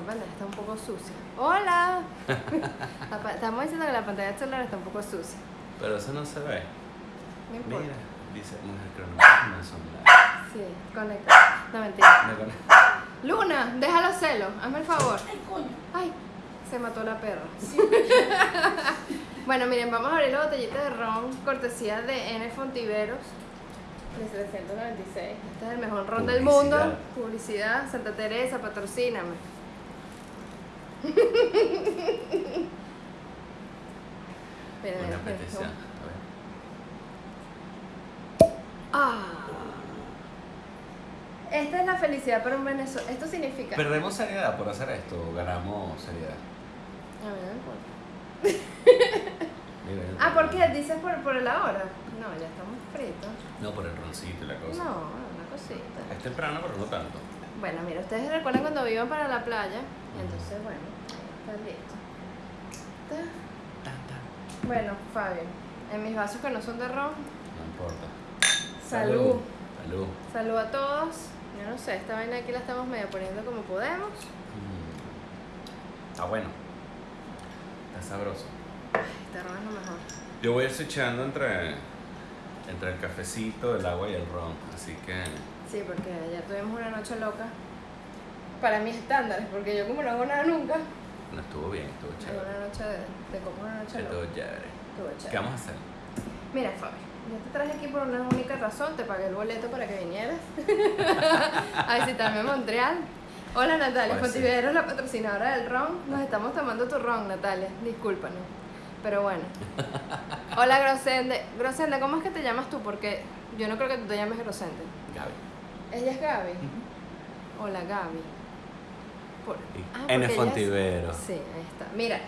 está un poco sucia. ¡Hola! Estamos diciendo que la pantalla del celular está un poco sucia. Pero eso no se ve. No importa. Mira, dice mujer cronómetro no son nada. Sí, conecta. No, mentira. Me Luna, déjalo celo. Hazme el favor. Ay, coño. Ay, se mató la perra. Sí. Bueno, miren, vamos a abrir la botellita de ron, cortesía de N Fontiveros, de 396. Este es el mejor ron del mundo. Publicidad, Santa Teresa, patrocíname. Miren. petición. A ver. Ah. Esta es la felicidad para un venezolano. Esto significa. ¿Perdemos seriedad por hacer esto o ganamos seriedad? A ver, no importa. Mira, yo Ah, ¿por qué? ¿Dices por, por la hora? No, ya estamos fritos. No, por el roncito y la cosa. No, una cosita. Es temprano, pero no tanto. Bueno, mira, ustedes recuerdan cuando iban para la playa. Entonces, bueno, está listo. Está- Tan, tan. Bueno, Fabio, en mis vasos que no son de ron, No importa. salud. Salud. Salud a todos. Yo no sé, esta vaina aquí la estamos medio poniendo como podemos. Mm. Está bueno. Está sabroso. Este ron es lo mejor. Yo voy a ir switchando entre, entre el cafecito, el agua y el ron. Así que. Sí, porque ayer tuvimos una noche loca. Para mis estándares, porque yo como no hago nada nunca, No estuvo bien, estuvo chévere. una noche de, de una noche loca. Estuvo chévere. Estuvo ¿Qué vamos a hacer? Mira, Fabio, yo te traje aquí por una única razón, te pagué el boleto para que vinieras a visitarme en Montreal. Hola Natalia, Pues sí. Fontivero, la patrocinadora del ron. Nos estamos tomando tu ron, Natalia, discúlpanos. Pero bueno. Hola Grosende. Grosende, ¿cómo es que te llamas tú? Porque yo no creo que tú te llames Grosende. Gaby. Ella es Gaby. Hola Gaby. Por... Ah, porque N ella es- Fontivero. Sí, ahí está. Mira,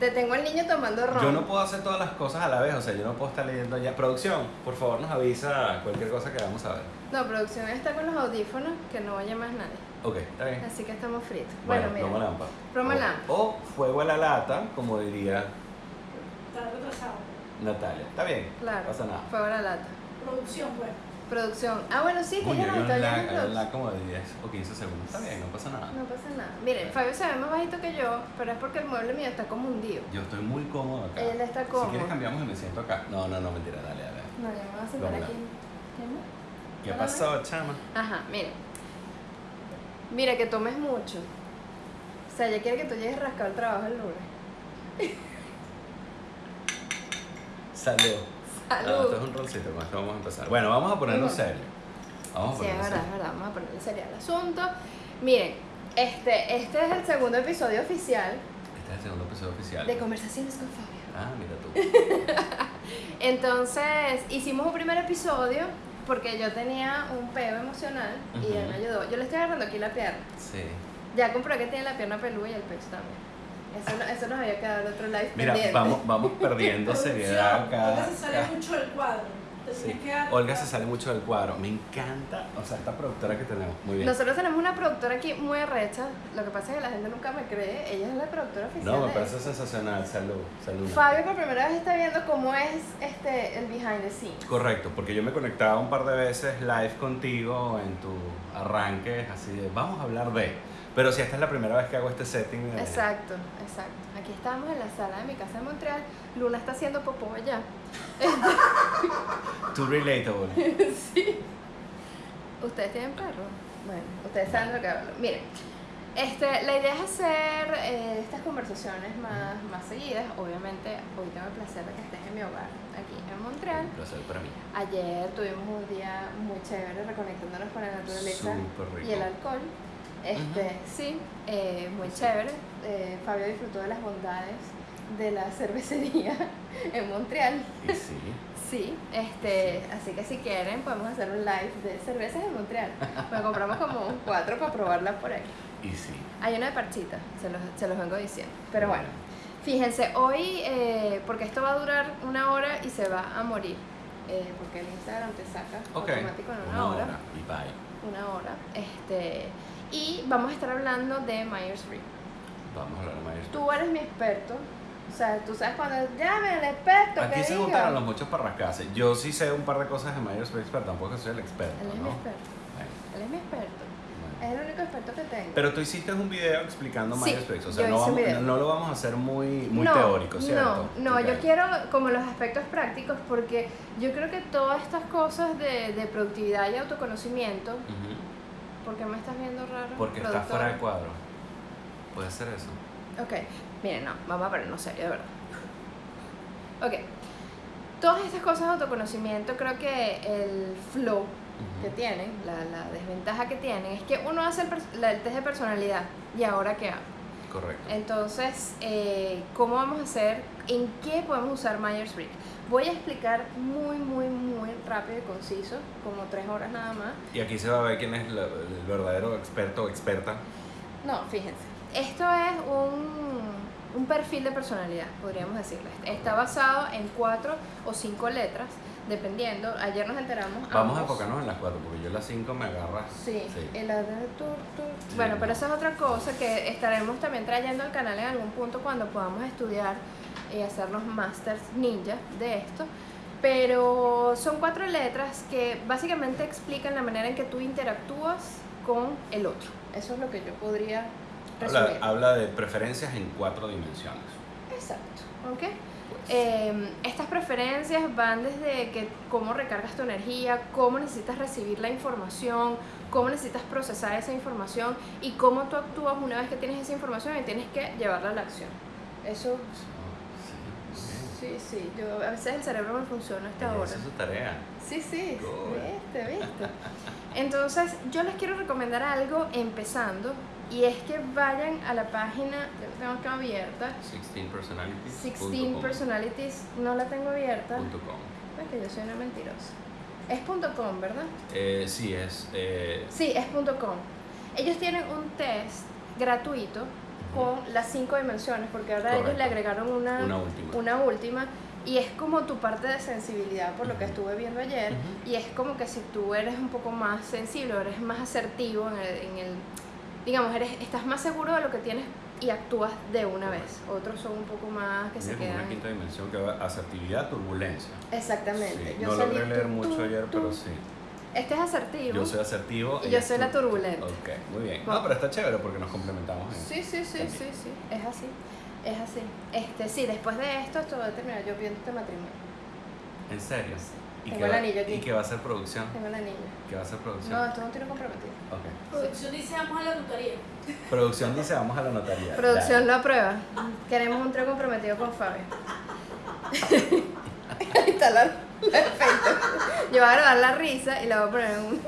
te tengo al niño tomando ron. Yo no puedo hacer todas las cosas a la vez, o sea, yo no puedo estar leyendo ya. Producción, por favor, nos avisa cualquier cosa que vamos a ver. No, producción está con los audífonos, que no oye más nadie. Ok, está bien. Así que estamos fritos. Bueno, Bueno, promo mira. lámpara. Promo O- lámpara. O fuego a la lata, como diría Está retrasado. Natalia. Está bien. Claro. No pasa nada. Fuego a la lata. Producción, pues. Producción. Ah, bueno, sí, que ya nos está lag como de 10 o 15 segundos. Está bien, no pasa nada. No pasa nada. Miren, Fabio se ve más bajito que yo, pero es porque el mueble mío está como hundido. Yo estoy muy cómodo acá. Él está Si cómodo. quieres cambiamos y me siento acá. No, no, no, mentira, dale, dale. No, ya me voy a sentar aquí. ¿Qué? ¿Qué pasó, chama? Ajá, mira. Mira, que tomes mucho. O sea, ella quiere que tú llegues rascado al trabajo el lunes. Salud. Ah, Salud. esto es un roncito, con esto vamos a empezar. Bueno, vamos a ponerlo serio. Vamos a Sí, es verdad, es verdad. Vamos a ponerle serio al asunto. Miren, este, este es el segundo episodio oficial Este es el segundo episodio oficial. de Conversaciones con Fabio. Ah, mira tú. Entonces, hicimos un primer episodio porque yo tenía un peo emocional y él me ayudó. Yo le estoy agarrando aquí la pierna. Sí. Ya comprobé que tiene la pierna peluda y el pecho también. Eso, no- eso nos había quedado en otro live Mira, pendiente. vamos, vamos perdiendo seriedad acá. Olga se sale acá. mucho del cuadro. Sí. Olga se sale mucho del cuadro. Me encanta, o sea, esta productora que tenemos. Muy bien. Nosotros tenemos una productora aquí muy arrecha. Lo que pasa es que la gente nunca me cree. Ella es la productora oficial. No, me parece sensacional. Salud, salud. Fabio por primera vez está viendo cómo es este el behind the scenes. Correcto, porque yo me conectaba un par de veces live contigo en tu arranque, así de, vamos a hablar de. Pero si esta es la primera vez que hago este setting. de- Exacto, exacto. Aquí estamos en la sala de mi casa en Montreal. Luna está haciendo popó allá. Too relatable. sí. ¿Ustedes tienen perro? Bueno, ustedes saben lo que hablo. Miren, este, la idea es hacer eh, estas conversaciones más, más seguidas. Obviamente, hoy tengo el placer de que estés en mi hogar, aquí en Montreal. Un placer para mí. Ayer tuvimos un día muy chévere reconectándonos con la naturaleza rico. y el alcohol. Este, Sí, eh, muy chévere. Eh, Fabio disfrutó de las bondades de la cervecería en Montreal. Sí. Sí, este, así que si quieren podemos hacer un live de cervezas en Montreal. Pues compramos como cuatro para probarla por ahí. Y sí. Hay una de parchita, se los, se los vengo diciendo. Pero bueno, fíjense, hoy, eh, porque esto va a durar una hora y se va a morir. eh, porque el Instagram te saca automático en una, hora. Y bye. Una hora. Este, y vamos a estar hablando de Myers-Briggs. Vamos a hablar de maestro. Tú eres mi experto. O sea, tú sabes cuando llame al experto Aquí que se diga. juntaron los muchos para rascarse. Yo sí sé un par de cosas de Myers-Briggs, pero tampoco soy el experto, Él es mi ¿no? experto. Bueno, Él es mi experto. Es el único experto que tengo. Pero tú hiciste un video explicando Sí, Myers-Briggs, o sea, no, vamos- video. no lo vamos a hacer muy, muy no, teórico, ¿cierto? No, no, Ok. yo quiero como los aspectos prácticos porque yo creo que todas estas cosas de, de productividad y autoconocimiento, Ujú, ¿por qué me estás viendo raro? Porque está productora? fuera de cuadro. Puede ser eso. Ok, miren, no, vamos a ponernos serio, de verdad. Ok, todas estas cosas de autoconocimiento, creo que el flow que Ujú. tienen, la, la desventaja que tienen, es que uno hace el, pers- la- el test de personalidad y ahora qué hago. Correcto. Entonces, eh, ¿cómo vamos a hacer? ¿En qué podemos usar Myers-Briggs? Voy a explicar muy, muy, muy rápido y conciso, como tres horas nada más. Y aquí se va a ver quién es la- el verdadero experto o experta. No, fíjense. Esto es un, un perfil de personalidad, podríamos decirle. Está basado en cuatro o cinco letras, dependiendo. Ayer nos enteramos. Vamos a enfocarnos en las cuatro, porque yo las cinco me agarras. Sí, Sí. el de tur. Sí. Bueno, pero esa es otra cosa que estaremos también trayendo al canal en algún punto cuando podamos estudiar y hacer los masters ninja de esto. Pero son cuatro letras que básicamente explican la manera en que tú interactúas con el otro. Eso es lo que yo podría resumir. Habla, habla de preferencias en cuatro dimensiones. Exacto, ¿ok? Pues. Eh, estas preferencias van desde que cómo recargas tu energía, cómo necesitas recibir la información, cómo necesitas procesar esa información y cómo tú actúas una vez que tienes esa información y tienes que llevarla a la acción. Eso, Sí, sí, yo, a veces el cerebro me funciona hasta Esa ahora. es su tarea. Sí, sí, viste, viste. Entonces, yo les quiero recomendar algo empezando y es que vayan a la página, yo la tengo acá abierta, 16 personalities. 16 Personalities, no la tengo abierta. punto com. Es que yo soy una mentirosa. Es punto .com, ¿verdad? Eh, sí, es. eh, Sí, es punto .com. Ellos tienen un test gratuito con las cinco dimensiones, porque ahora ellos Correcto. le agregaron una, una última. una última, y es como tu parte de sensibilidad, por lo que estuve viendo ayer, Ujú. y es como que si tú eres un poco más sensible, eres más asertivo en el, en el- digamos, eres, estás más seguro de lo que tienes y actúas de una vez. Otros son un poco más que se Mira, como quedan... una quinta dimensión que va asertividad, turbulencia. Exactamente. Sí, Yo no logré leer tú, mucho tú, ayer, tú. pero sí. Este es asertivo. Yo soy asertivo. Y yo soy la turbulenta. Ok, muy bien. Bueno. No, pero está chévere porque nos complementamos en Sí, sí, sí, sí, sí, es así, es así. Este, sí, después de esto, esto va a terminar yo viendo este matrimonio. ¿En serio? ¿Y Tengo qué el va- anillo aquí. ¿Y qué va a ser producción? Tengo la niña. ¿Qué va a ser producción? No, esto es un tiro comprometido. Ok. Producción dice vamos a la notaría. Producción dice vamos a la notaría. Producción lo aprueba. Queremos un trío comprometido con Fabio. Ahí está la, la efecto. Yo voy a grabar la risa y la voy a poner en un...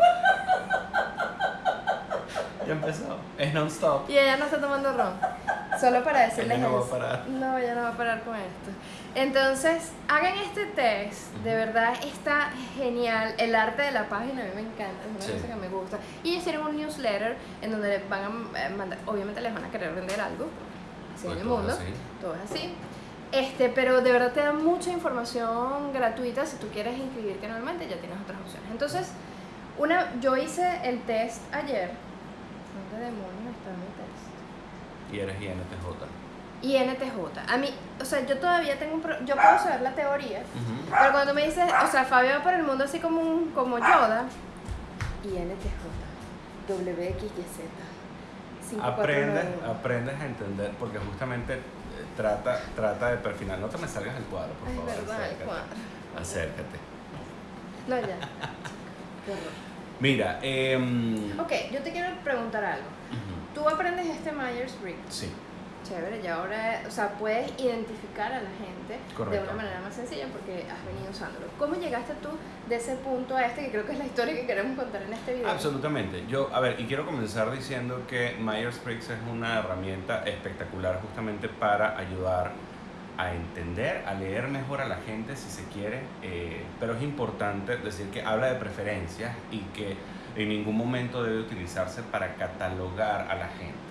Ya empezó. Es non-stop. Y ella no está tomando ron. Solo para decirles Ella no va a parar. No, ella no va a parar con esto. Entonces, hagan este test. De verdad está genial. El arte de la página a mí me encanta. Es una Sí. cosa que me gusta. Y tienen un newsletter en donde les van a eh, mandar. Obviamente les van a querer vender algo. Así en Pues el todo mundo. así. Todo es así. Este, pero de verdad te dan mucha información gratuita. Si tú quieres inscribirte anualmente, ya tienes otras opciones. Entonces, una, yo hice el test ayer. ¿Dónde demonios está mi test? Y eres INTJ. Y NTJ. A mí, o sea, yo todavía tengo un pro- yo puedo saber la teoría, Ujú. pero cuando tú me dices, o sea, Fabio va por el mundo así como un, como Yoda, y NTJ, WXYZ. 549. Aprendes, aprendes a entender, porque justamente trata, trata de perfilar. No te me salgas del cuadro, por Ay, favor. verdad, el acércate. cuadro. Acércate. No, ya. Mira, em, Ok, yo te quiero preguntar algo. ujú, Tú aprendes este Myers-Briggs, sí, chévere, y ahora, o sea, puedes identificar a la gente de Correcto. una manera más sencilla porque has venido usándolo. ¿Cómo llegaste tú de ese punto a este, que creo que es la historia que queremos contar en este video? absolutamente. Yo, a ver, y quiero comenzar diciendo que Myers-Briggs es una herramienta espectacular justamente para ayudar a entender, a leer mejor a la gente si se quiere, eh, pero es importante decir que habla de preferencias y que en ningún momento debe utilizarse para catalogar a la gente.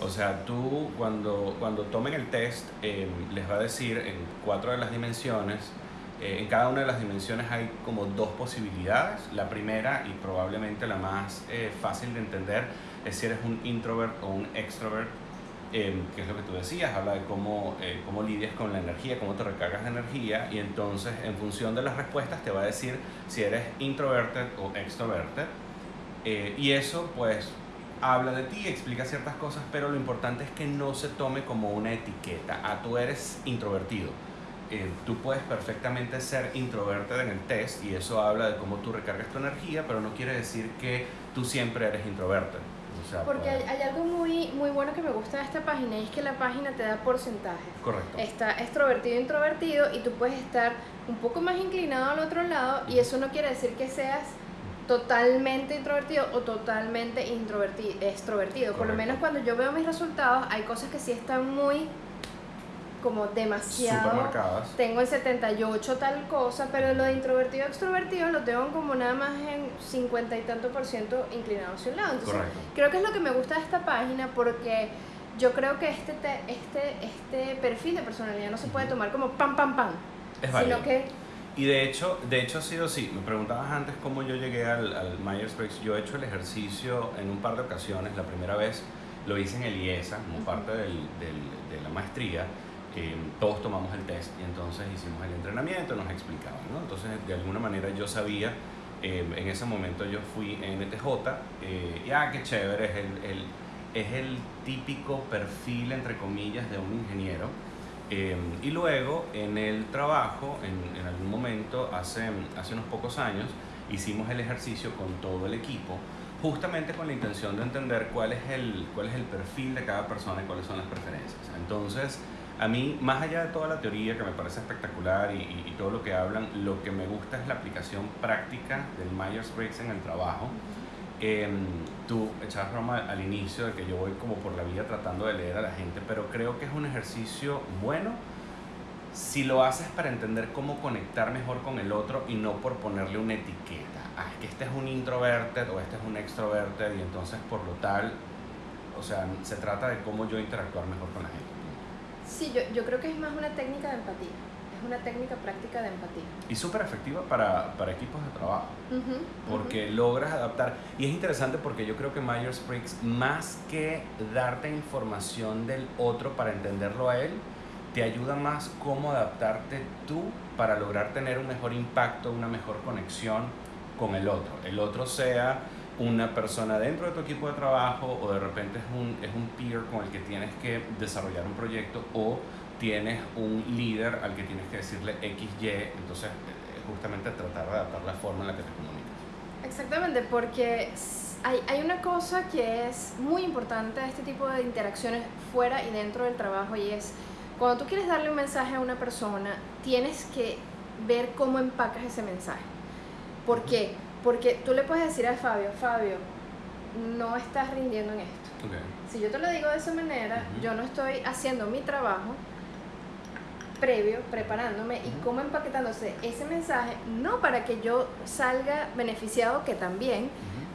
O sea, tú cuando, cuando tomen el test eh, les va a decir en cuatro de las dimensiones, eh, en cada una de las dimensiones hay como dos posibilidades. La primera y probablemente la más eh, fácil de entender es si eres un introvert o un extrovert, eh, que es lo que tú decías, habla de cómo, eh, cómo lidias con la energía, cómo te recargas de energía y entonces en función de las respuestas te va a decir si eres introverted o extroverted. Eh, y eso, pues, habla de ti, explica ciertas cosas, pero lo importante es que no se tome como una etiqueta. Ah, tú eres introvertido. Eh, tú puedes perfectamente ser introvertido en el test y eso habla de cómo tú recargas tu energía, pero no quiere decir que tú siempre eres introvertido. O sea, Porque hay, puede- hay algo muy, muy bueno que me gusta de esta página y es que la página te da porcentajes. Correcto. Está extrovertido, introvertido y tú puedes estar un poco más inclinado al otro lado y eso no quiere decir que seas totalmente introvertido o totalmente introvertido, extrovertido. Por lo menos cuando yo veo mis resultados hay cosas que sí están muy como demasiado Supermercadas. tengo el 78 tal cosa, pero lo de introvertido extrovertido lo tengo como nada más en 50 y tanto por ciento inclinado hacia un lado. Entonces, Correcto. creo que es lo que me gusta de esta página porque yo creo que este, te- este, este perfil de personalidad no se puede tomar como pam, pam, pam, Es válido. sino que Y de hecho, de hecho ha sido así. Me preguntabas antes cómo yo llegué al, al Myers-Briggs. Yo he hecho el ejercicio en un par de ocasiones. La primera vez lo hice en el IESA, como Ujú. parte del, del- de la maestría. Eh, todos tomamos el test y entonces hicimos el entrenamiento, nos explicaban. ¿no? Entonces, de alguna manera yo sabía, eh, en ese momento yo fui en NTJ, eh, y ah, qué chévere, es el, el- es el típico perfil, entre comillas, de un ingeniero. Eh, y luego en el trabajo, en, en algún momento, hace, hace unos pocos años, hicimos el ejercicio con todo el equipo, justamente con la intención de entender cuál es el, cuál es el perfil de cada persona y cuáles son las preferencias. Entonces, a mí, más allá de toda la teoría que me parece espectacular y, y- y todo lo que hablan, lo que me gusta es la aplicación práctica del Myers-Briggs en el trabajo. Em, tú echabas broma al inicio de que yo voy como por la vida tratando de leer a la gente, pero creo que es un ejercicio bueno si lo haces para entender cómo conectar mejor con el otro y no por ponerle una etiqueta. Ah, es que este es un introverted o este es un extroverted y entonces por lo tal, o sea, se trata de cómo yo interactuar mejor con la gente. sí, yo, yo creo que es más una técnica de empatía, una técnica práctica de empatía. Y súper efectiva para, para equipos de trabajo. Porque logras adaptar. Y es interesante porque yo creo que Myers-Briggs, más que darte información del otro para entenderlo a él, te ayuda más cómo adaptarte tú para lograr tener un mejor impacto, una mejor conexión con el otro. El otro sea una persona dentro de tu equipo de trabajo o de repente es un, es un peer con el que tienes que desarrollar un proyecto o tienes un líder al que tienes que decirle X, Y, entonces eh, justamente tratar de adaptar la forma en la que te comunicas. Exactamente, porque hay, hay una cosa que es muy importante de este tipo de interacciones fuera y dentro del trabajo y es cuando tú quieres darle un mensaje a una persona, tienes que ver cómo empacas ese mensaje. ¿Por qué? Porque tú le puedes decir a Fabio, Fabio, no estás rindiendo en esto. Okay. Si yo te lo digo de esa manera, Ujú. yo no estoy haciendo mi trabajo previo, preparándome y cómo empaquetándose ese mensaje, no para que yo salga beneficiado, que también,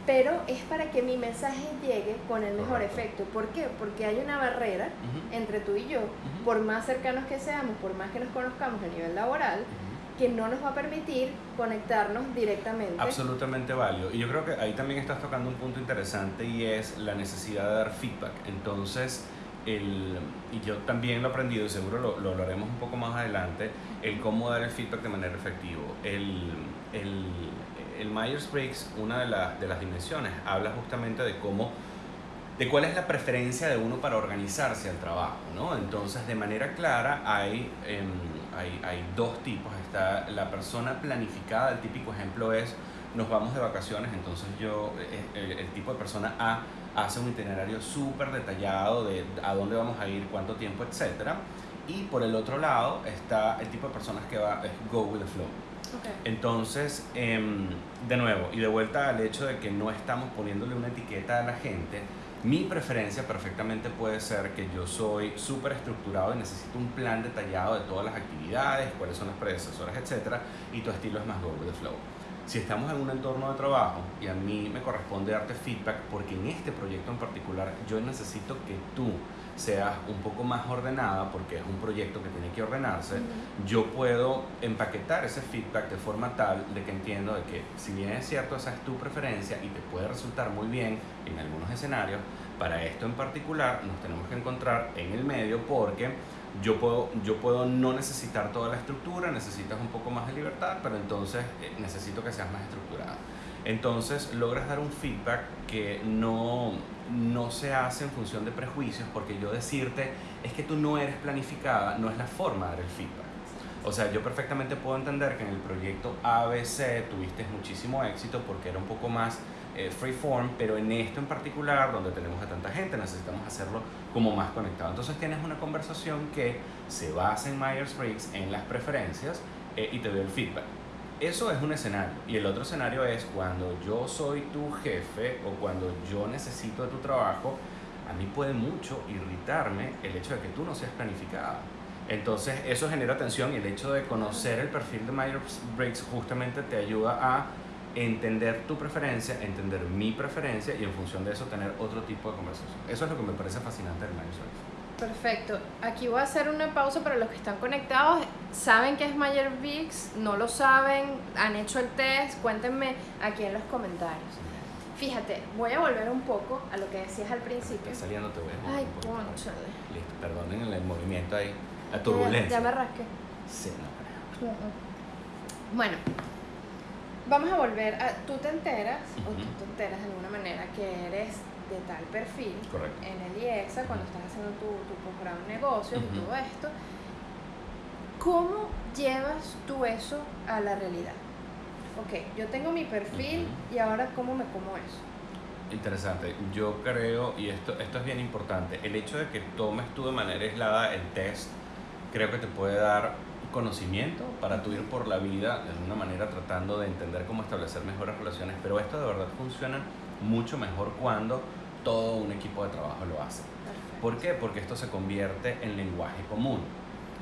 pero es para que mi mensaje llegue con el mejor Correcto. efecto. ¿Por qué? Porque hay una barrera Ujú. entre tú y yo, Ujú. por más cercanos que seamos, por más que nos conozcamos a nivel laboral, Ujú. que no nos va a permitir conectarnos directamente. Absolutamente válido. Y yo creo que ahí también estás tocando un punto interesante y es la necesidad de dar feedback. Entonces, el, y yo también lo he aprendido y seguro lo, lo hablaremos un poco más adelante, el cómo dar el feedback de manera efectiva. El, el, el Myers-Briggs, una de, las de las dimensiones, habla justamente de cómo de cuál es la preferencia de uno para organizarse al trabajo, ¿no? Entonces, de manera clara, hay, em, hay, hay dos tipos. Está la persona planificada, el típico ejemplo es, nos vamos de vacaciones, entonces yo, eh, el, el tipo de persona A hace un itinerario súper detallado de a dónde vamos a ir, cuánto tiempo, etc. Y por el otro lado está el tipo de personas que va, es go with the flow. Entonces, em, de nuevo, y de vuelta al hecho de que no estamos poniéndole una etiqueta a la gente, mi preferencia perfectamente puede ser que yo soy súper estructurado y necesito un plan detallado de todas las actividades, cuáles son las predecesoras, etc. Y tu estilo es más go with the flow. Si estamos en un entorno de trabajo y a mí me corresponde darte feedback porque en este proyecto en particular yo necesito que tú seas un poco más ordenada porque es un proyecto que tiene que ordenarse, Ujú. yo puedo empaquetar ese feedback de forma tal de que entiendo de que si bien es cierto esa es tu preferencia y te puede resultar muy bien en algunos escenarios, para esto en particular nos tenemos que encontrar en el medio porque yo puedo, yo puedo no necesitar toda la estructura, necesitas un poco más de libertad, pero entonces eh, necesito que seas más estructurada. Entonces logras dar un feedback que no, no se hace en función de prejuicios, porque yo decirte es que tú no eres planificada no es la forma de dar el feedback. O sea, yo perfectamente puedo entender que en el proyecto ABC tuviste muchísimo éxito porque era un poco más eh, freeform, pero en esto en particular, donde tenemos a tanta gente, necesitamos hacerlo como más conectado. Entonces tienes una conversación que se basa en Myers-Briggs, en las preferencias, eh, y te doy el feedback. Eso es un escenario. Y el otro escenario es cuando yo soy tu jefe o cuando yo necesito de tu trabajo, a mí puede mucho irritarme el hecho de que tú no seas planificada. Entonces eso genera tensión y el hecho de conocer el perfil de Myers-Briggs justamente te ayuda a entender tu preferencia, entender mi preferencia y en función de eso tener otro tipo de conversación. Eso es lo que me parece fascinante del Myers-Briggs. Perfecto. Aquí voy a hacer una pausa para los que están conectados. ¿Saben qué es Mayer Vix? ¿No lo saben? ¿Han hecho el test? Cuéntenme aquí en los comentarios. Fíjate, voy a volver un poco a lo que decías al principio. Está saliendo te voy a Ay, cónchale. Listo, perdonen el movimiento ahí, la Ya, turbulencia. ya me rasqué. Sí, no creo. Bueno, vamos a volver a. Tú te enteras, o tú te enteras de alguna manera que eres de tal perfil Correcto. en el IEXA cuando estás haciendo tu, tu posgrado en negocios y Ujú. todo esto. ¿Cómo llevas tú eso a la realidad? Ok, yo tengo mi perfil Ujú. y ahora ¿cómo me como eso? Interesante. Yo creo, y esto, esto es bien importante, el hecho de que tomes tú de manera aislada el test, creo que te puede dar conocimiento para tú ir por la vida de alguna manera tratando de entender cómo establecer mejores relaciones, pero esto de verdad funciona mucho mejor cuando todo un equipo de trabajo lo hace. Perfecto. ¿Por qué? Porque esto se convierte en lenguaje común.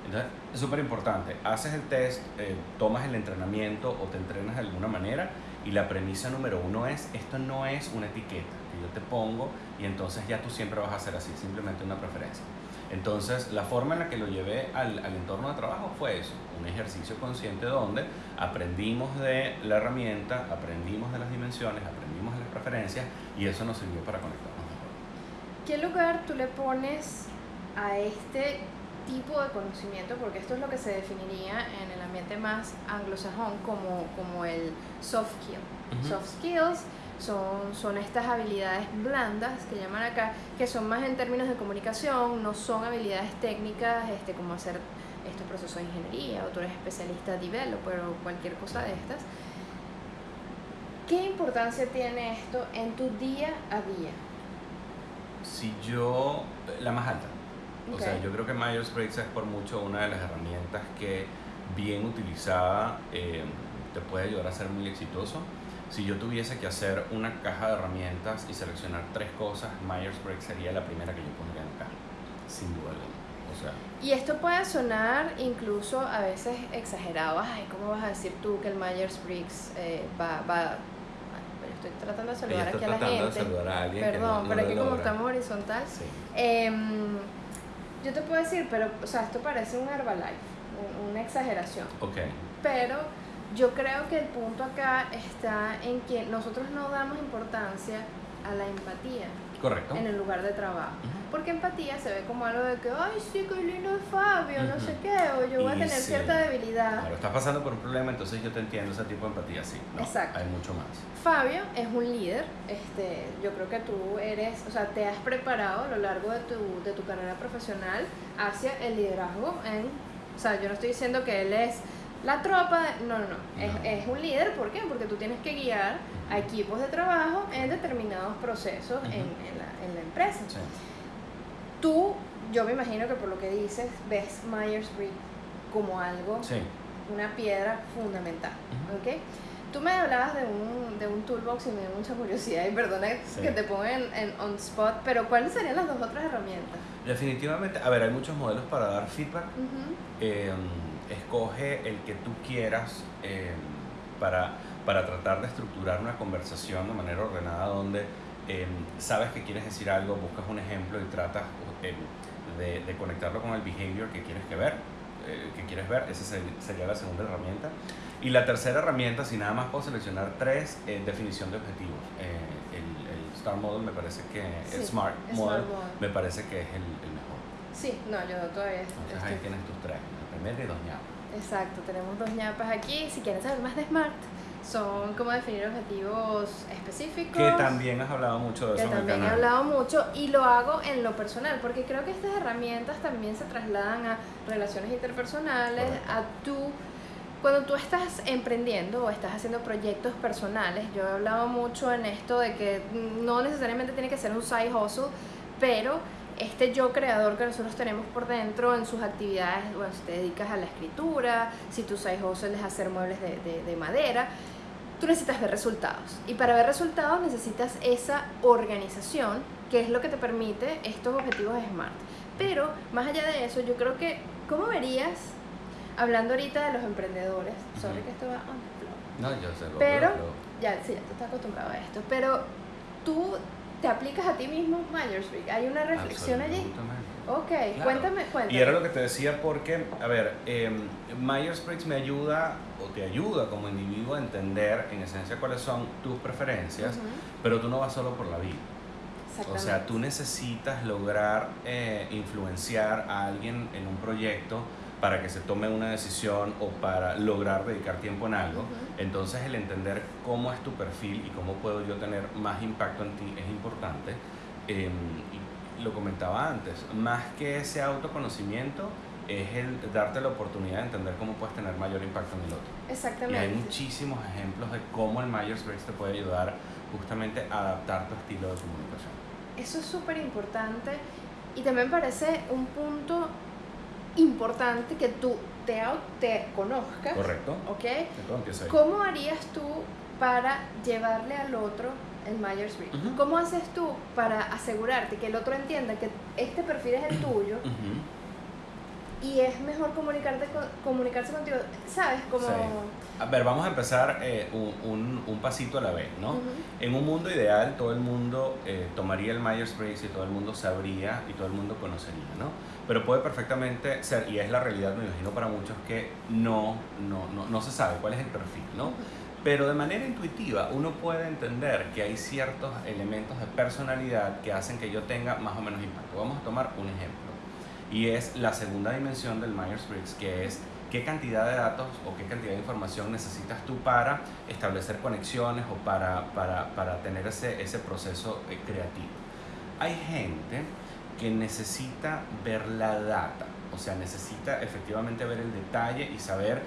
Entonces, es súper importante. Haces el test, eh, tomas el entrenamiento o te entrenas de alguna manera y la premisa número uno es, esto no es una etiqueta que yo te pongo y entonces ya tú siempre vas a hacer así, simplemente una preferencia. Entonces, la forma en la que lo llevé al, al entorno de trabajo fue eso, un ejercicio consciente donde aprendimos de la herramienta, aprendimos de las dimensiones, aprendimos de las preferencias y eso nos sirvió para conectarnos mejor. ¿Qué lugar tú le pones a este tipo de conocimiento? Porque esto es lo que se definiría en el ambiente más anglosajón como, como el soft skill. Ujú. Soft skills son, son estas habilidades blandas que llaman acá, que son más en términos de comunicación, no son habilidades técnicas este, como hacer estos procesos de ingeniería, o tú eres especialista developer o cualquier cosa de estas. ¿Qué importancia tiene esto en tu día a día? Si yo, la más alta. O sea, yo creo que Myers-Briggs es por mucho una de las herramientas que bien utilizada eh, te puede ayudar a ser muy exitoso. Si yo tuviese que hacer una caja de herramientas y seleccionar tres cosas, Myers-Briggs sería la primera que yo pondría caja, sin duda alguna. O sea, Y esto puede sonar incluso a veces exagerado. Ay, ¿cómo vas a decir tú que el Myers-Briggs eh, va, va... Estoy tratando de saludar aquí a la tratando de gente. saludar a alguien Perdón, no, pero aquí como estamos horizontal. Sí. Em, yo te puedo decir, pero, o sea, esto parece un Herbalife, un- una exageración. Ok, Pero yo creo que el punto acá está en que nosotros no damos importancia a la empatía correcto. en el lugar de trabajo. Ujú. Porque empatía se ve como algo de que, ay, sí, qué lindo es Fabio, no Ujú. sé qué, o yo voy a Y tener sí. cierta debilidad. Claro, estás pasando por un problema, entonces yo te entiendo ese tipo de empatía, sí. No, Exacto. Hay mucho más. Fabio es un líder, este, yo creo que tú eres, o sea, te has preparado a lo largo de tu, de tu carrera profesional hacia el liderazgo en, o sea, yo no estoy diciendo que él es la tropa, no, no, no, Es, No. es un líder, ¿por qué? Porque tú tienes que guiar a equipos de trabajo en determinados procesos en, en la, en la empresa. Sí. Tú, yo me imagino que por lo que dices, ves Myers-Briggs como algo Sí. una piedra fundamental, Ujú. ¿ok? Tú me hablabas de un, de un toolbox y me dio mucha curiosidad y perdona Sí. que te ponga en, en on spot, pero ¿cuáles serían las dos otras herramientas? Definitivamente, a ver, hay muchos modelos para dar feedback. Eh, escoge el que tú quieras eh, para, para tratar de estructurar una conversación de manera ordenada donde eh, sabes que quieres decir algo, buscas un ejemplo y tratas eh, de, de conectarlo con el behavior que quieres que ver, eh, que quieres ver. Esa ser- sería la segunda herramienta. Y la tercera herramienta, si nada más puedo seleccionar tres, definición de objetivos. Eh, el, el Star Model me parece que, el Smart, Smart Model, Model. me parece que es el, el mejor. Sí, no, yo todavía Entonces ahí tienes tus tres, primero y dos ñapos. Exacto, tenemos dos ñapas aquí. Si quieren saber más de Smart, son cómo definir objetivos específicos. Que también has hablado mucho de que eso en el también he canal. hablado mucho y lo hago en lo personal, porque creo que estas herramientas también se trasladan a relaciones interpersonales, Correcto. a tú, cuando tú estás emprendiendo o estás haciendo proyectos personales, yo he hablado mucho en esto de que no necesariamente tiene que ser un side hustle, pero este yo creador que nosotros tenemos por dentro en sus actividades, bueno, si te dedicas a la escritura, si tu side hustle es hacer muebles de, de- de madera, tú necesitas ver resultados. Y para ver resultados necesitas esa organización, que es lo que te permite estos objetivos SMART. Pero más allá de eso, yo creo que, ¿cómo verías, hablando ahorita de los emprendedores, sorry Ujú. que esto va on the flow, No, yo sé lo pero, lo- ya, sí, ya tú estás acostumbrado a esto, pero tú te aplicas a ti mismo Myers-Briggs, hay una reflexión allí. Ok, Claro. cuéntame, cuéntame. Y era lo que te decía porque, a ver, eh, Myers-Briggs me ayuda o te ayuda como individuo a entender en esencia cuáles son tus preferencias, pero tú no vas solo por la vida. O sea, tú necesitas lograr eh, influenciar a alguien en un proyecto para que se tome una decisión o para lograr dedicar tiempo en algo. Entonces el entender cómo es tu perfil y cómo puedo yo tener más impacto en ti es importante. Eh, y lo comentaba antes, más que ese autoconocimiento es el darte la oportunidad de entender cómo puedes tener mayor impacto en el otro. Y Exactamente. hay muchísimos ejemplos de cómo el Myers-Briggs te puede ayudar justamente a adaptar tu estilo de comunicación. Eso es súper importante y también parece un punto importante que tú te, te conozcas, ¿Correcto? ¿ok? Empieza ahí. ¿Cómo harías tú para llevarle al otro el Myers-Briggs? Ujú. ¿Cómo haces tú para asegurarte que el otro entienda que este perfil es el tuyo Ujú. y es mejor comunicarte con- comunicarse contigo? ¿Sabes? Como... Sí. A ver, vamos a empezar eh, un, un- un pasito a la vez, ¿no? Ujú. En un mundo ideal, todo el mundo eh, tomaría el Myers-Briggs y todo el mundo sabría y todo el mundo conocería, ¿no? Pero puede perfectamente ser, y es la realidad, me imagino, para muchos que no, no, no, no se sabe cuál es el perfil, ¿no? Pero de manera intuitiva uno puede entender que hay ciertos elementos de personalidad que hacen que yo tenga más o menos impacto. Vamos a tomar un ejemplo. Y es la segunda dimensión del Myers-Briggs, que es qué cantidad de datos o qué cantidad de información necesitas tú para establecer conexiones o para, para, para tener ese, ese proceso eh, creativo. Hay gente que necesita ver la data, o sea, necesita efectivamente ver el detalle y saber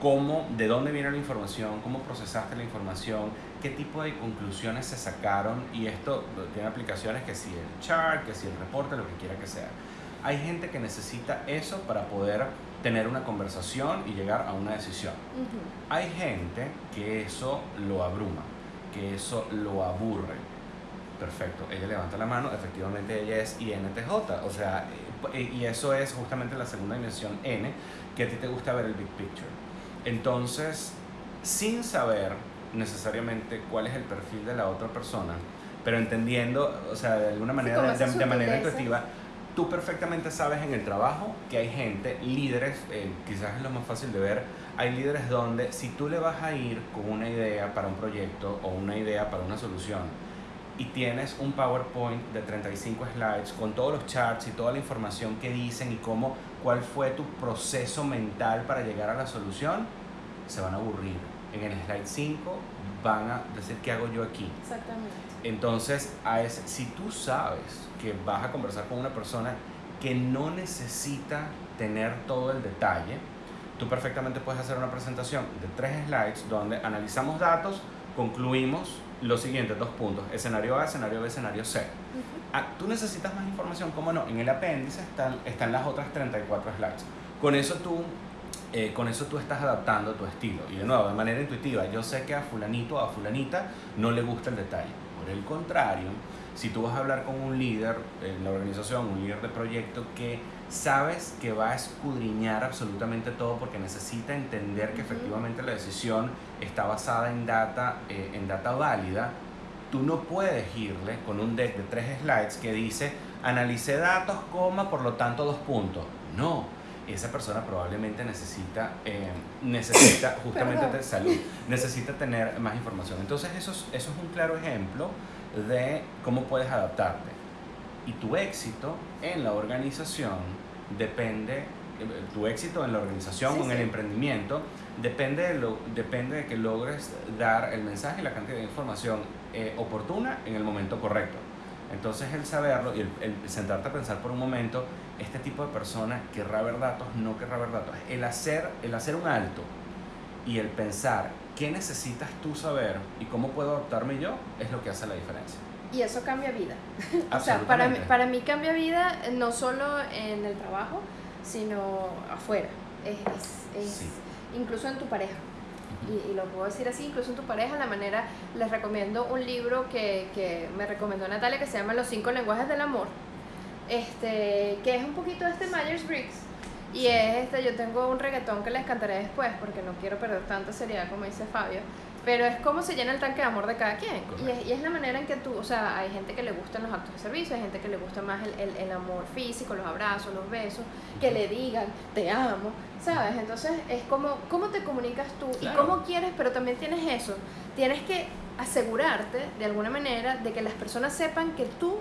cómo, de dónde viene la información, cómo procesaste la información, qué tipo de conclusiones se sacaron y esto tiene aplicaciones que si el chart, que si el reporte, lo que quiera que sea. Hay gente que necesita eso para poder tener una conversación y llegar a una decisión. Hay gente que eso lo abruma, que eso lo aburre. Perfecto, ella levanta la mano, efectivamente ella es INTJ, o sea, eh, y eso es justamente la segunda dimensión N, que a ti te gusta ver el big picture. Entonces, sin saber necesariamente cuál es el perfil de la otra persona, pero entendiendo, o sea, de alguna manera, de, manera intuitiva, tú perfectamente sabes en el trabajo que hay gente, líderes, eh, quizás es lo más fácil de ver, hay líderes donde si tú le vas a ir con una idea para un proyecto o una idea para una solución y tienes un PowerPoint de 35 slides con todos los charts y toda la información que dicen y cómo, cuál fue tu proceso mental para llegar a la solución, se van a aburrir. En el slide 5 van a decir, ¿qué hago yo aquí? Exactamente. Entonces, a ese- si tú sabes que vas a conversar con una persona que no necesita tener todo el detalle, tú perfectamente puedes hacer una presentación de tres slides donde analizamos datos, concluimos los siguientes dos puntos, escenario A, escenario B, escenario C. Ujú. Ah, tú necesitas más información, ¿cómo no? En el apéndice están, están las otras 34 slides. Con eso tú eh, con eso tú estás adaptando tu estilo. Y de nuevo, de manera intuitiva, yo sé que a fulanito o a fulanita no le gusta el detalle. Por el contrario, si tú vas a hablar con un líder en la organización, un líder de proyecto que sabes que va a escudriñar absolutamente todo porque necesita entender que efectivamente la decisión está basada en data, eh, en data válida, tú no puedes irle con un deck de tres slides que dice analicé datos, coma, por lo tanto dos puntos. No, esa persona probablemente necesita, eh, necesita justamente de salud, necesita tener más información. Entonces eso es, eso es un claro ejemplo de cómo puedes adaptarte. Y tu éxito en la organización depende tu éxito en la organización Sí, o en el sí. emprendimiento depende de, lo, depende de que logres dar el mensaje y la cantidad de información eh, oportuna en el momento correcto. Entonces el saberlo y el, el sentarte a pensar por un momento, este tipo de persona querrá ver datos, no querrá ver datos. El hacer, el hacer un alto y el pensar qué necesitas tú saber y cómo puedo adaptarme yo es lo que hace la diferencia. Y eso cambia vida. O sea, para mí, para mí cambia vida eh, no solo en el trabajo, sino afuera. Es, es- es Sí. incluso en tu pareja. Y, y lo puedo decir así, incluso en tu pareja, la manera, les recomiendo un libro que, que me recomendó Natalia que se llama Los cinco lenguajes del amor, este, que es un poquito este Myers-Briggs. Y es este, yo tengo un reggaetón que les cantaré después porque no quiero perder tanta seriedad como dice Fabio. Pero es como se llena el tanque de amor de cada quien. Y es, y es la manera en que tú, o sea, hay gente que le gustan los actos de servicio, hay gente que le gusta más el, el, el amor físico, los abrazos, los besos, que le digan, te amo, ¿sabes? Entonces es como, ¿cómo te comunicas tú? Claro. Y cómo quieres, pero también tienes eso. Tienes que asegurarte, de alguna manera, de que las personas sepan que tú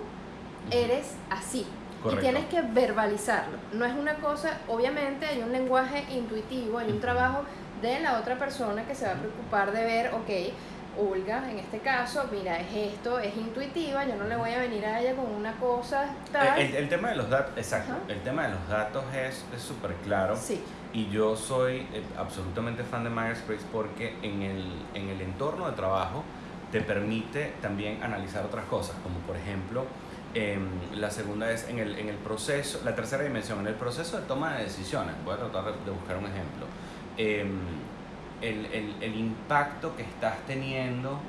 eres así. Correcto. Y tienes que verbalizarlo. No es una cosa, obviamente hay un lenguaje intuitivo, hay un trabajo de la otra persona que se va a preocupar de ver, ok, Olga, en este caso, mira, es esto, es intuitiva, yo no le voy a venir a ella con una cosa tal. El, el tema de los datos, exacto, Ajá. el tema de los datos es es súper claro. Sí, Y yo soy eh, absolutamente fan de Myers-Briggs porque en el, en el entorno de trabajo te permite también analizar otras cosas, como por ejemplo, em, la segunda es en el, en el proceso, la tercera dimensión, en el proceso de toma de decisiones. Voy a tratar de buscar un ejemplo. Em, el, el, el impacto que estás teniendo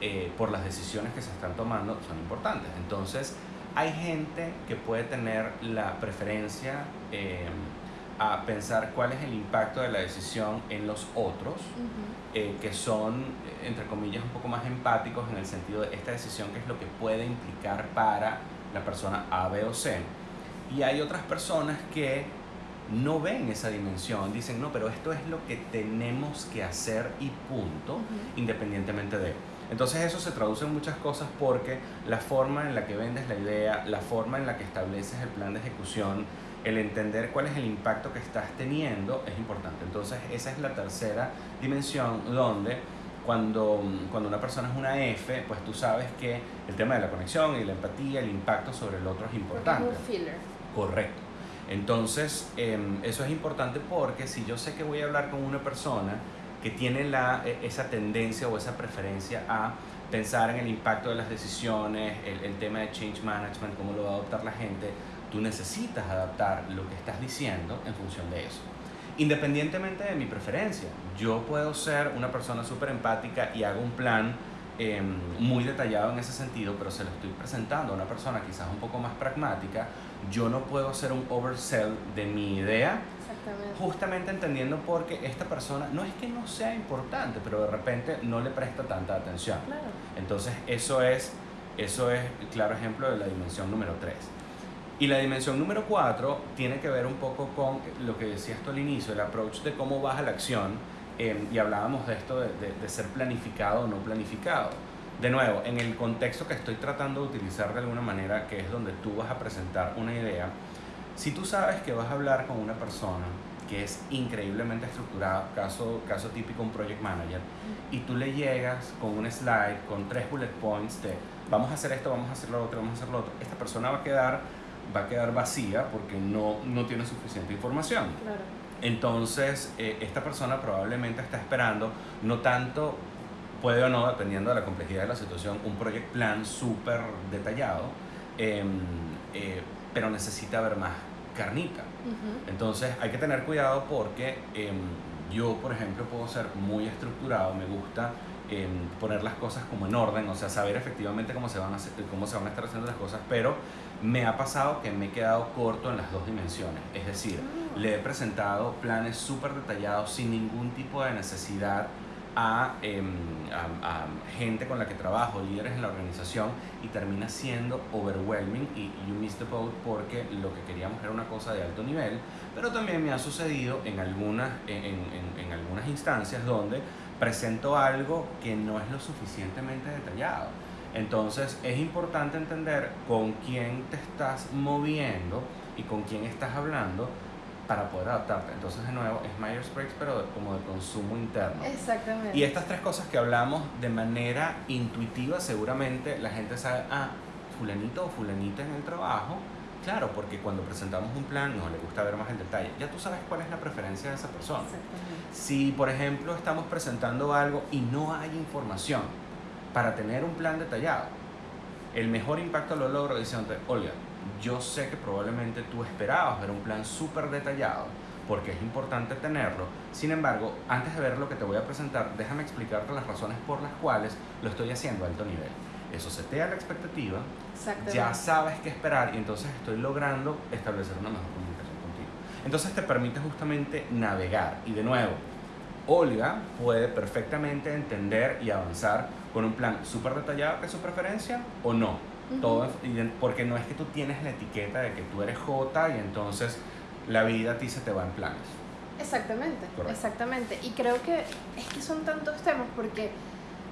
eh, por las decisiones que se están tomando son importantes. Entonces, hay gente que puede tener la preferencia em, a pensar cuál es el impacto de la decisión en los otros, eh, que son, entre comillas, un poco más empáticos en el sentido de esta decisión, que es lo que puede implicar para la persona A, B o C. Y hay otras personas que no ven esa dimensión, dicen, no, pero esto es lo que tenemos que hacer y punto, independientemente de. Entonces eso se traduce en muchas cosas porque la forma en la que vendes la idea, la forma en la que estableces el plan de ejecución, el entender cuál es el impacto que estás teniendo es importante. Entonces esa es la tercera dimensión donde cuando, cuando una persona es una F, pues tú sabes que el tema de la conexión y la empatía, el impacto sobre el otro es importante. Correcto. Entonces, em, eso es importante porque si yo sé que voy a hablar con una persona que tiene la, e- esa tendencia o esa preferencia a pensar en el impacto de las decisiones, el, el tema de change management, cómo lo va a adoptar la gente, tú necesitas adaptar lo que estás diciendo en función de eso. Independientemente de mi preferencia, yo puedo ser una persona súper empática y hago un plan em, muy detallado en ese sentido, pero se lo estoy presentando a una persona quizás un poco más pragmática, yo no puedo hacer un oversell de mi idea, Exactamente. justamente entendiendo porque esta persona no es que no sea importante, pero de repente no le presta tanta atención. Claro. Entonces eso es, eso es claro ejemplo de la dimensión número 3. Y la dimensión número 4 tiene que ver un poco con lo que decías tú al inicio, el approach de cómo vas a la acción. eh, y hablábamos de esto de, de- de ser planificado o no planificado. De nuevo, en el contexto que estoy tratando de utilizar de alguna manera, que es donde tú vas a presentar una idea, si tú sabes que vas a hablar con una persona que es increíblemente estructurada, caso, caso típico un project manager, y tú le llegas con un slide, con tres bullet points de vamos a hacer esto, vamos a hacer lo otro, vamos a hacer lo otro, esta persona va a quedar, va a quedar vacía porque no, no tiene suficiente información. Claro. Entonces, eh, esta persona probablemente está esperando, no tanto, puede o no, dependiendo de la complejidad de la situación, un project plan súper detallado, em, eh, pero necesita ver más carnita. Ujú. Entonces hay que tener cuidado porque em, yo, por ejemplo, puedo ser muy estructurado, me gusta em, poner las cosas como en orden, o sea, saber efectivamente cómo se, van a hacer- cómo se van a estar haciendo las cosas, pero me ha pasado que me he quedado corto en las dos dimensiones. Es decir, Ah. le he presentado planes súper detallados sin ningún tipo de necesidad a, em, a- gente con la que trabajo, líderes en la organización, y termina siendo overwhelming y you miss the boat porque lo que queríamos era una cosa de alto nivel, pero también me ha sucedido en algunas, en- en algunas instancias donde presento algo que no es lo suficientemente detallado. Entonces es importante entender con quién te estás moviendo y con quién estás hablando para poder adaptarte. Entonces, de nuevo, es Myers-Briggs, pero de- como de consumo interno. Exactamente. Y estas tres cosas que hablamos de manera intuitiva, seguramente la gente sabe, ah, fulanito o fulanita en el trabajo, claro, porque cuando presentamos un plan nos le gusta ver más el detalle. Ya tú sabes cuál es la preferencia de esa persona. Exactamente. Si, por ejemplo, estamos presentando algo y no hay información para tener un plan detallado, el mejor impacto lo logro diciendo, Olga, yo sé que probablemente tú esperabas ver un plan súper detallado porque es importante tenerlo. Sin embargo, antes de ver lo que te voy a presentar, déjame explicarte las razones por las cuales lo estoy haciendo a alto nivel. Eso setea la expectativa, ya sabes qué esperar y entonces estoy logrando establecer una mejor comunicación contigo. Entonces te permite justamente navegar y de nuevo, Olga puede perfectamente entender y avanzar con un plan súper detallado que es su preferencia o no. Todo, en- porque no es que tú tienes la etiqueta de que tú eres J y entonces la vida a ti se te va en planes. Exactamente, Correcto. exactamente. Y creo que es que son tantos temas porque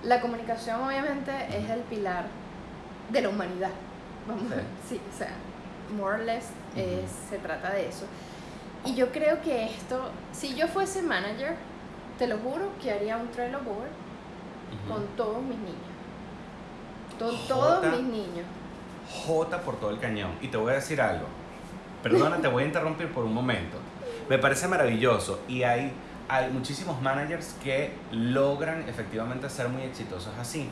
la comunicación obviamente es el pilar de la humanidad. Vamos, Sí. sí, o sea, more or less es- se trata de eso. Y yo creo que esto, si yo fuese manager, te lo juro que haría un Trello board con todos mis niños. Jota. todos mis niños. J por todo el cañón. Y te voy a decir algo. Perdona, te voy a interrumpir por un momento. Me parece maravilloso y hay, hay muchísimos managers que logran efectivamente ser muy exitosos así.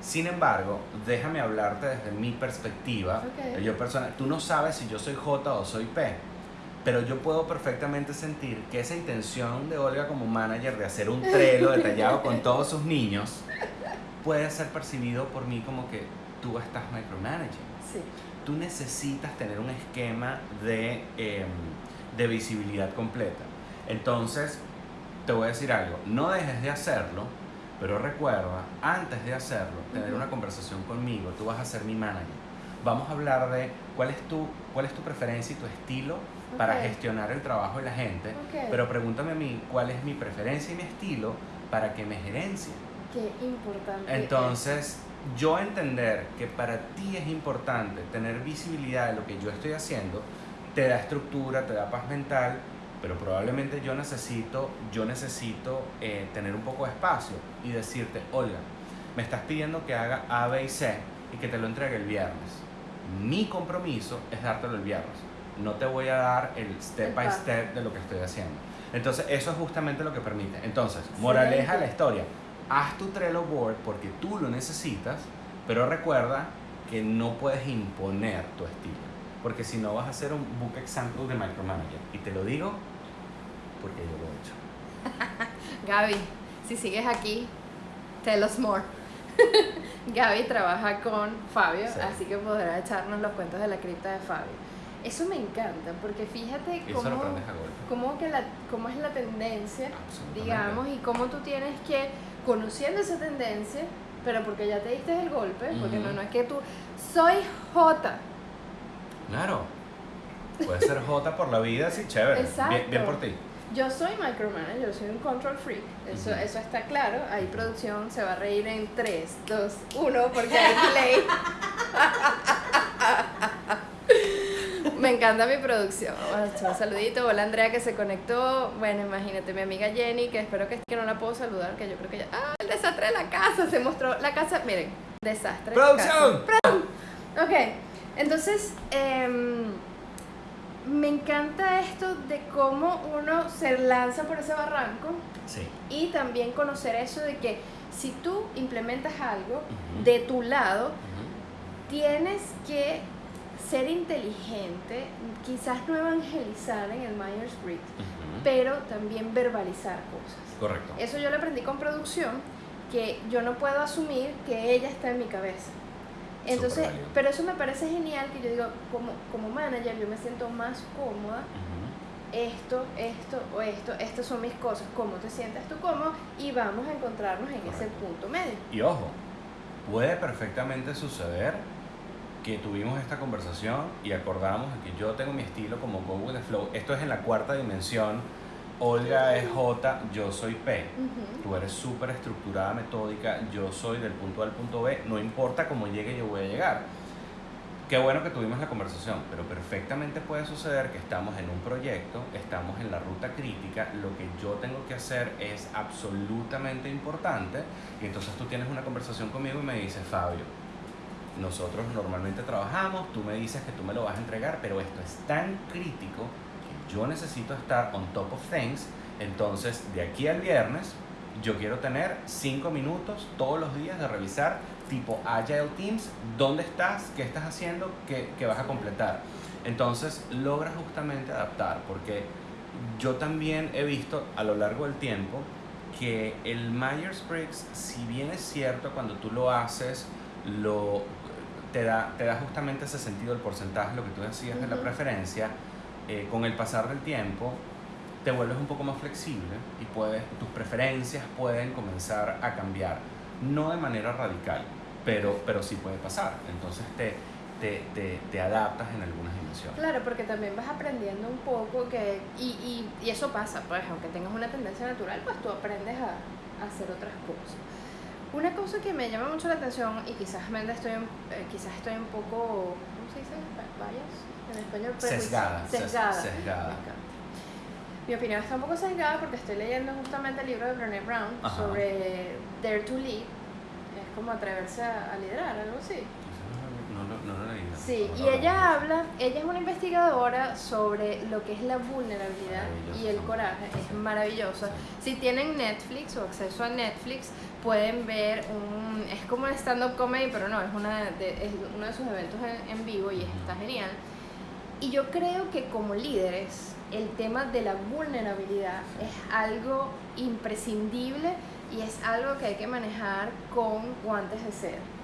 Sin embargo, déjame hablarte desde mi perspectiva. Yo persona, tú no sabes si yo soy J o soy P, pero yo puedo perfectamente sentir que esa intención de Olga como manager de hacer un trelo detallado con todos sus niños puede ser percibido por mí como que tú estás micromanaging. Sí. Tú necesitas tener un esquema de, em, de visibilidad completa. Entonces, te voy a decir algo, no dejes de hacerlo, pero recuerda, antes de hacerlo, tener Ujú. una conversación conmigo, tú vas a ser mi manager. Vamos a hablar de cuál es tu, cuál es tu preferencia y tu estilo para Ok. gestionar el trabajo de la gente, Ok. pero pregúntame a mí cuál es mi preferencia y mi estilo para que me gerencie. Qué importante. es. Entonces, yo entender que para ti es importante tener visibilidad de lo que yo estoy haciendo, te da estructura, te da paz mental, pero probablemente yo necesito, yo necesito eh, tener un poco de espacio y decirte, Olga, me estás pidiendo que haga A, B y C y que te lo entregue el viernes. Mi compromiso es dártelo el viernes. No te voy a dar el step El by step de lo que estoy haciendo. Entonces, eso es justamente lo que permite. Entonces, moraleja de la historia. Haz tu Trello board porque tú lo necesitas, pero recuerda que no puedes imponer tu estilo. Porque si no vas a hacer un book example de micromanager. Y te lo digo porque yo lo he hecho. Gaby, si sigues aquí, tell us more. Gaby trabaja con Fabio, Sí. así que podrá echarnos los cuentos de la cripta de Fabio. Eso me encanta, porque fíjate cómo, cómo, que la, cómo es la tendencia, digamos, y cómo tú tienes que, conociendo esa tendencia, pero porque ya te diste el golpe, porque no, no es que tú, soy J, Claro. Puede ser J por la vida, sí, chévere. Exacto. Bien, bien por ti. Yo soy micromanager, soy un control freak, eso, eso está claro. Ahí producción se va a reír en 3, 2, 1 porque hay play. Me encanta mi producción. Un saludito. Hola Andrea que se conectó. Bueno, imagínate, mi amiga Jenny, que espero que, que no la puedo saludar, que yo creo que ya. ¡Ah! El desastre de la casa. Se mostró la casa. Miren, desastre. de. ¡Producción! Ok, entonces em, me encanta esto de cómo uno se lanza por ese barranco Sí. y también conocer eso de que si tú implementas algo de tu lado, tienes que ser inteligente, quizás no evangelizar en el Myers-Briggs, Ujú. pero también verbalizar cosas. Correcto. Eso yo lo aprendí con producción, que yo no puedo asumir que ella está en mi cabeza. Entonces, pero eso me parece genial que yo digo, como, como manager, yo me siento más cómoda, Ujú. esto, esto o esto, estas son mis cosas, cómo te sientes tú cómodo y vamos a encontrarnos en ese Correcto. punto medio. Y ojo, puede perfectamente suceder que tuvimos esta conversación y acordamos que yo tengo mi estilo como Go with the Flow. Esto es en la cuarta dimensión. Olga es J, yo soy P. Ujú. Tú eres súper estructurada, metódica, yo soy del punto A al punto B, no importa cómo llegue, yo voy a llegar. qué bueno que tuvimos la conversación, pero perfectamente puede suceder que estamos en un proyecto, estamos en la ruta crítica, lo que yo tengo que hacer es absolutamente importante y entonces tú tienes una conversación conmigo y me dices, Fabio, nosotros normalmente trabajamos, tú me dices que tú me lo vas a entregar, pero esto es tan crítico que yo necesito estar on top of things, entonces de aquí al viernes yo quiero tener cinco minutos todos los días de revisar tipo Agile Teams, dónde estás, qué estás haciendo, qué, qué vas a completar. Entonces logras justamente adaptar, porque yo también he visto a lo largo del tiempo que el Myers-Briggs, si bien es cierto cuando tú lo haces, lo, te, da, te da justamente ese sentido del porcentaje, lo que tú decías de la preferencia, eh, con el pasar del tiempo te vuelves un poco más flexible y puedes, tus preferencias pueden comenzar a cambiar, no de manera radical, pero, pero sí puede pasar. Entonces te, te, te, te adaptas en algunas dimensiones. Claro, porque también vas aprendiendo un poco que, y, y, y eso pasa, pues aunque tengas una tendencia natural, pues tú aprendes a, a hacer otras cosas. Una cosa que me llama mucho la atención y quizás Menda estoy, un- eh, quizás estoy un poco, ¿cómo se dice? Bias en español. Prejuicio- Sesgada, ses- Sesgada. Me. Mi opinión está un poco sesgada porque estoy leyendo justamente el libro de Brené Brown Ajá. sobre Dare to Lead. Es como atreverse a, a liderar, algo así. No, no, no. Sí, y ella habla, ella es una investigadora sobre lo que es la vulnerabilidad y el coraje, es maravillosa. Si tienen Netflix o acceso a Netflix, pueden ver un, es como un stand-up comedy, pero no, es, una de, es uno de sus eventos en, en vivo y está genial. Y yo creo que como líderes, el tema de la vulnerabilidad es algo imprescindible y es algo que hay que manejar con guantes de seda.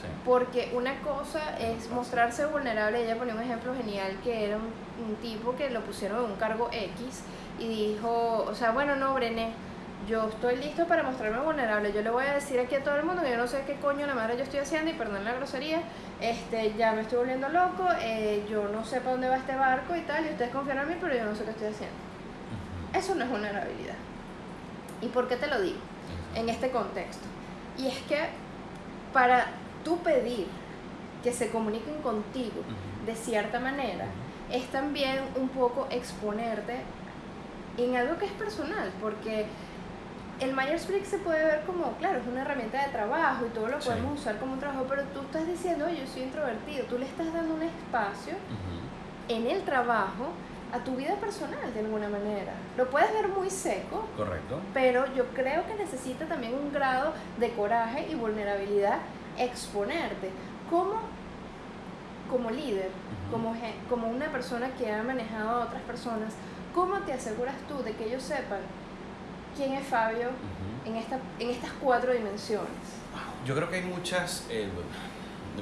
Sí. Porque una cosa es mostrarse vulnerable. Ella ponía un ejemplo genial que era un, un tipo que lo pusieron en un cargo X y dijo, o sea, bueno, no, Brené, yo estoy listo para mostrarme vulnerable. Yo le voy a decir aquí a todo el mundo que yo no sé qué coño la madre yo estoy haciendo y perdón la grosería, este, ya me estoy volviendo loco, eh, yo no sé para dónde va este barco y tal, y ustedes confían en mí, pero yo no sé qué estoy haciendo. Eso no es vulnerabilidad. ¿Y por qué te lo digo? en este contexto. Y es que para tú pedir que se comuniquen contigo de cierta manera, es también un poco exponerte en algo que es personal, porque el Myers-Briggs se puede ver como, claro, es una herramienta de trabajo y todo lo Sí. podemos usar como un trabajo, pero tú estás diciendo, oye, yo soy introvertido, tú le estás dando un espacio en el trabajo a tu vida personal de alguna manera. Lo puedes ver muy seco, Correcto. pero yo creo que necesita también un grado de coraje y vulnerabilidad exponerte. ¿Cómo, como líder, como, como una persona que ha manejado a otras personas, cómo te aseguras tú de que ellos sepan quién es Fabio en, esta, en estas cuatro dimensiones? Yo creo que hay muchas, eh,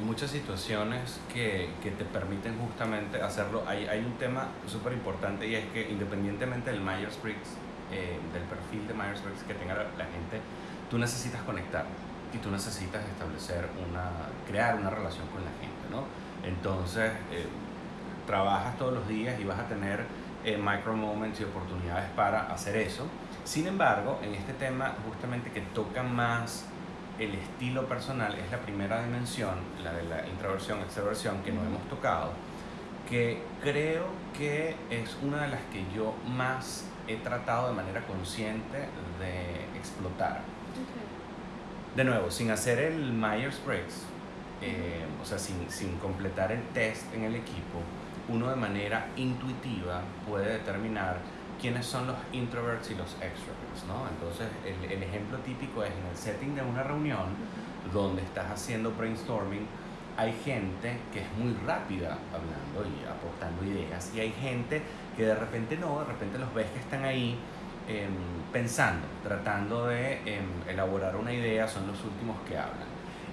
muchas situaciones que, que te permiten justamente hacerlo. Hay, hay un tema súper importante y es que independientemente del Myers-Briggs, eh, del perfil de Myers-Briggs que tenga la, la gente, tú necesitas conectar y tú necesitas establecer una, crear una relación con la gente, ¿no? Entonces, eh, trabajas todos los días y vas a tener eh, micro moments y oportunidades para hacer eso. Sin embargo, en este tema justamente que toca más el estilo personal es la primera dimensión, la de la introversión, extroversión, que no hemos tocado, que creo que es una de las que yo más he tratado de manera consciente de explotar. De nuevo, sin hacer el Myers-Briggs, eh, o sea, sin, sin completar el test en el equipo, uno de manera intuitiva puede determinar quiénes son los introverts y los extroverts, ¿no? Entonces, el, el ejemplo típico es en el setting de una reunión donde estás haciendo brainstorming, hay gente que es muy rápida hablando y aportando ideas, y hay gente que de repente no, de repente los ves que están ahí em, pensando, tratando de em, elaborar una idea, son los últimos que hablan.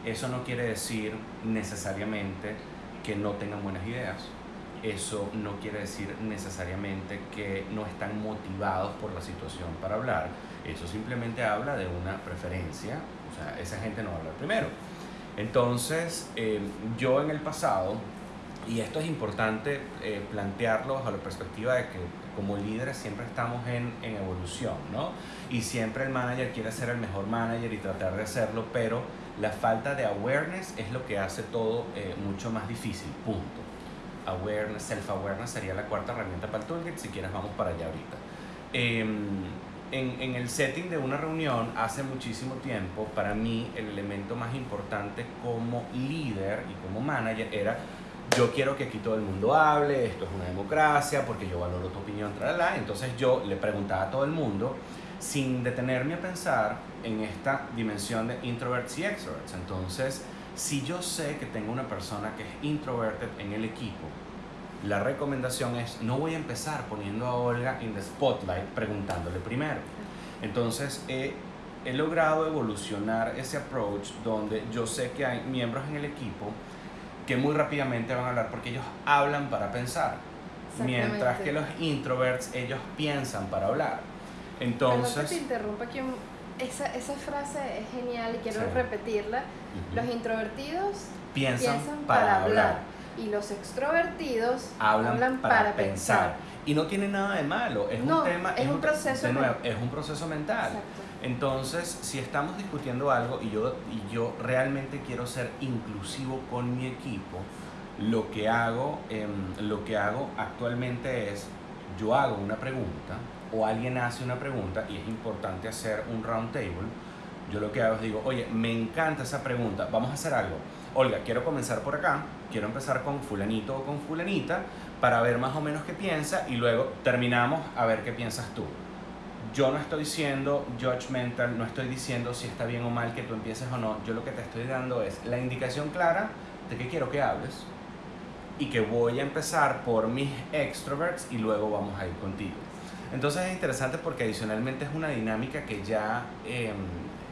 Eso no quiere decir necesariamente que no tengan buenas ideas. Eso no quiere decir necesariamente que no están motivados por la situación para hablar. Eso simplemente habla de una preferencia. O sea, esa gente no va a hablar primero. Entonces, eh, yo en el pasado, y esto es importante eh, plantearlo bajo la perspectiva de que como líderes siempre estamos en, en evolución, ¿no? Y siempre el manager quiere ser el mejor manager y tratar de hacerlo, pero la falta de awareness es lo que hace todo eh, mucho más difícil, punto. Awareness, self-awareness sería la cuarta herramienta para el toolkit, si quieres vamos para allá ahorita. Em, en, en el setting de una reunión, hace muchísimo tiempo, para mí el elemento más importante como líder y como manager era yo quiero que aquí todo el mundo hable, esto es una democracia, porque yo valoro tu opinión, tralala. Entonces yo le preguntaba a todo el mundo, sin detenerme a pensar en esta dimensión de introverts y extroverts. Entonces, si yo sé que tengo una persona que es introverted en el equipo, la recomendación es no voy a empezar poniendo a Olga en the spotlight preguntándole primero. Entonces, he, he logrado evolucionar ese approach donde yo sé que hay miembros en el equipo que muy rápidamente van a hablar porque ellos hablan para pensar, mientras que los introverts ellos piensan para hablar. Entonces, Entonces, te interrumpa aquí esa, esa frase es genial y quiero Sí. repetirla. Los introvertidos piensan, piensan para, hablar, y los extrovertidos hablan, para, pensar. Y no tiene nada de malo, es No, un tema, es un proceso de nuevo, es un proceso mental. Exacto. Entonces, si estamos discutiendo algo y yo, y yo realmente quiero ser inclusivo con mi equipo, lo que hago, em, lo que hago actualmente es, yo hago una pregunta o alguien hace una pregunta y es importante hacer un round table. Yo lo que hago es digo, oye, me encanta esa pregunta, vamos a hacer algo. Olga, quiero comenzar por acá, quiero empezar con fulanito o con fulanita para ver más o menos qué piensa y luego terminamos a ver qué piensas tú yo no estoy siendo judgmental, no estoy diciendo si está bien o mal que tú empieces o no. Yo lo que te estoy dando es la indicación clara de que quiero que hables y que voy a empezar por mis extroverts y luego vamos a ir contigo. Entonces es interesante porque adicionalmente es una dinámica que ya eh,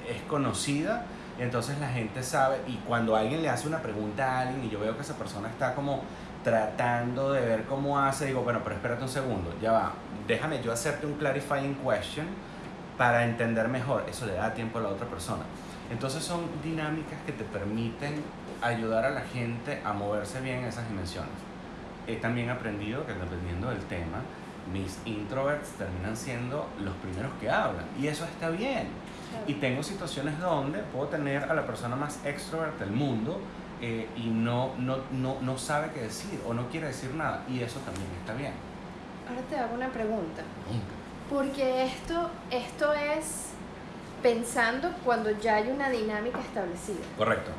es conocida y entonces la gente sabe y cuando alguien le hace una pregunta a alguien y yo veo que esa persona está como tratando de ver cómo hace, digo, bueno, pero espérate un segundo, ya va, déjame yo hacerte un clarifying question para entender mejor, eso le da tiempo a la otra persona. Entonces son dinámicas que te permiten ayudar a la gente a moverse bien en esas dimensiones. He también aprendido que dependiendo del tema, mis introverts terminan siendo los primeros que hablan y eso está bien. Y tengo situaciones donde puedo tener a la persona más extrovert del mundo eh, y no, no, no, no sabe qué decir o no quiere decir nada y eso también está bien. Ahora te hago una pregunta. Porque esto, esto es pensando cuando ya hay una dinámica establecida. Correcto.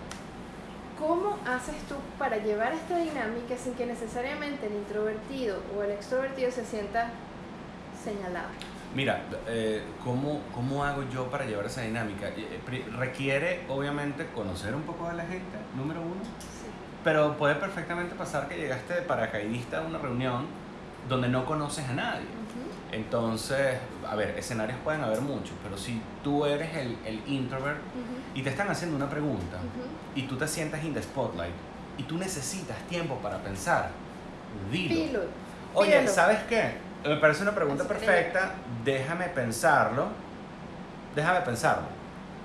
¿Cómo haces tú para llevar esta dinámica sin que necesariamente el introvertido o el extrovertido se sienta señalado? Mira, eh, ¿cómo, ¿cómo hago yo para llevar esa dinámica? Eh, pri- Requiere obviamente conocer un poco de la gente, número uno, pero puede perfectamente pasar que llegaste de paracaidista a una reunión donde no conoces a nadie. Entonces, a ver, escenarios pueden haber muchos, pero si tú eres el, el introvert ujú, y te están haciendo una pregunta ujú. y tú te sientas in the spotlight y tú necesitas tiempo para pensar, dilo. Pilo, Oye. ¿sabes qué? Me parece una pregunta perfecta, déjame pensarlo, déjame pensarlo,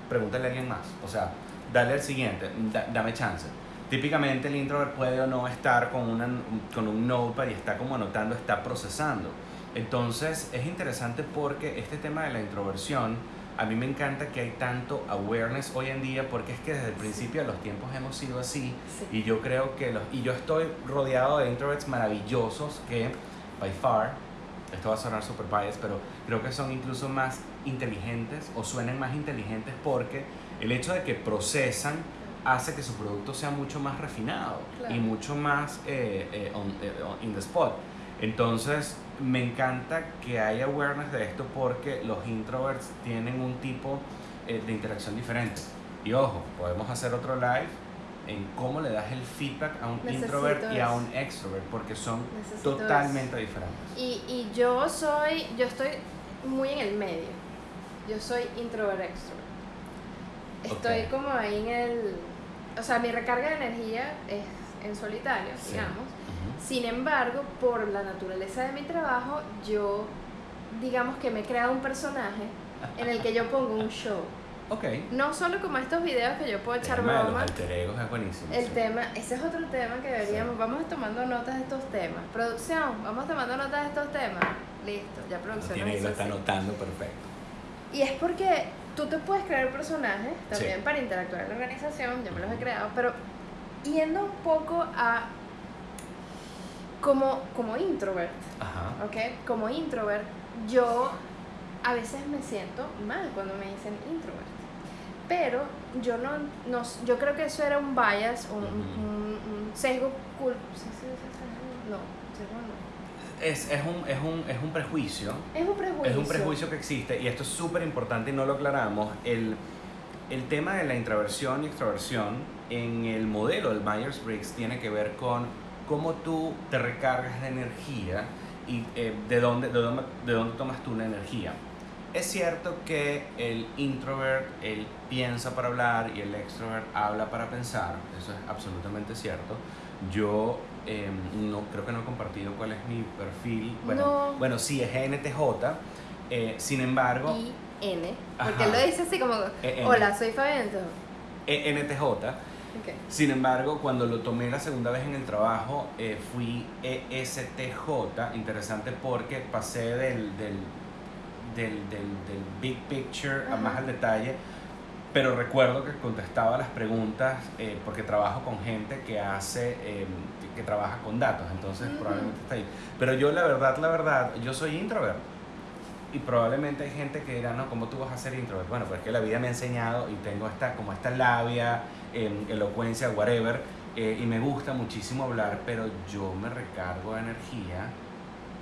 pregúntale a alguien más, o sea, dale el siguiente, da- dame chance. Típicamente el introvert puede o no estar con, una, con un notepad y está como anotando, está procesando. Entonces es interesante porque este tema de la introversión, a mí me encanta que hay tanto awareness hoy en día porque es que desde el principio de los tiempos hemos sido así Sí. y yo creo que los y yo estoy rodeado de introverts maravillosos que by far esto va a sonar super biased pero creo que son incluso más inteligentes o suenan más inteligentes porque el hecho de que procesan hace que su producto sea mucho más refinado Claro. y mucho más eh, eh, on- eh, in the spot entonces me encanta que haya awareness de esto porque los introverts tienen un tipo eh, de interacción diferente y ojo podemos hacer otro live en cómo le das el feedback a un Necesito introvert y a un extrovert porque son Necesito totalmente diferentes. Y, y yo soy, yo estoy muy en el medio. Yo soy introvert extrovert. Estoy como ahí en el, o sea, mi recarga de energía es en solitario, Sí. digamos. Sin embargo, por la naturaleza de mi trabajo, yo digamos que me he creado un personaje en el que yo pongo un show. Ok. No solo como estos videos que yo puedo echar de los broma. alter egos es buenísimo. El sí. tema, ese es otro tema que deberíamos, Sí. vamos tomando notas de estos temas. Producción, vamos tomando notas de estos temas. Listo, ya producción. tiene nos y lo está anotando perfecto. Y es porque tú te puedes crear personajes también Sí. para interactuar en la organización, yo me los he creado, pero yendo un poco a como, como introvert, Ajá. ¿ok? Como introvert, yo a veces me siento mal cuando me dicen introvert. Pero yo no, no yo creo que eso era un bias, un, Ujú. un- un sesgo cul. No, sesgo no. Es, es, un, es, un, es un prejuicio. Es un prejuicio. Es un prejuicio que existe y esto es súper importante y no lo aclaramos. El, el tema de la introversión y extroversión en el modelo del Myers-Briggs tiene que ver con cómo tú te recargas de energía y eh, de, dónde, de, dónde, de dónde tomas tú la energía. Es cierto que el introvert, él piensa para hablar y el extrovert habla para pensar, eso es absolutamente cierto. Yo eh, no creo que no he compartido cuál es mi perfil. Bueno, No. bueno sí, es ENTJ. eh, sin embargo, Y N, porque él lo dice así como, E- hola, soy Fabián. entonces, ENTJ. ok. Sin embargo, cuando lo tomé la segunda vez en el trabajo, eh, fui ESTJ. Interesante porque pasé del, del, del, del, del big picture a más al detalle. Pero recuerdo que contestaba las preguntas eh, porque trabajo con gente que hace, eh, que, trabaja con datos, entonces probablemente está ahí. Pero yo la verdad, la verdad, yo soy introvert. Y probablemente hay gente que dirá, no, ¿cómo tú vas a ser introvert? Bueno, pues es que la vida me ha enseñado y tengo esta, como esta labia, em, elocuencia, whatever, eh, y me gusta muchísimo hablar, pero yo me recargo de energía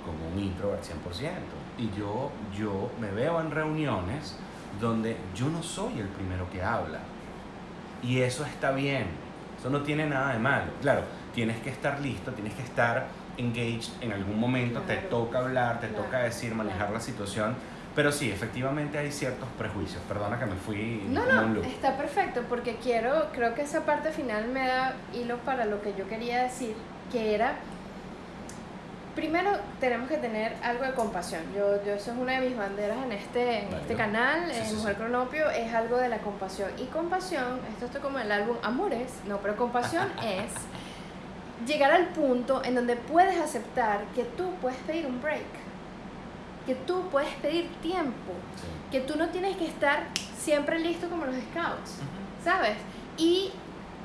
como un introvert 100%. Y yo, yo me veo en reuniones donde yo no soy el primero que habla. Y eso está bien. Eso no tiene nada de malo. Claro, tienes que estar listo, tienes que estar engaged en algún momento, te Claro. toca hablar, te Claro, toca decir, manejar claro. la situación. Pero sí, efectivamente hay ciertos prejuicios. Perdona que me fui No, como no, está perfecto porque quiero, creo que esa parte final me da hilo para lo que yo quería decir, que era, primero tenemos que tener algo de compasión. Yo, yo eso es una de mis banderas en este, en este canal, Sí, en sí, Mujer sí. Cronopio, es algo de la compasión. Y compasión, esto está como el álbum Amores, no, pero compasión es llegar al punto en donde puedes aceptar que tú puedes pedir un break, que tú puedes pedir tiempo, que tú no tienes que estar siempre listo como los scouts, ¿sabes? Y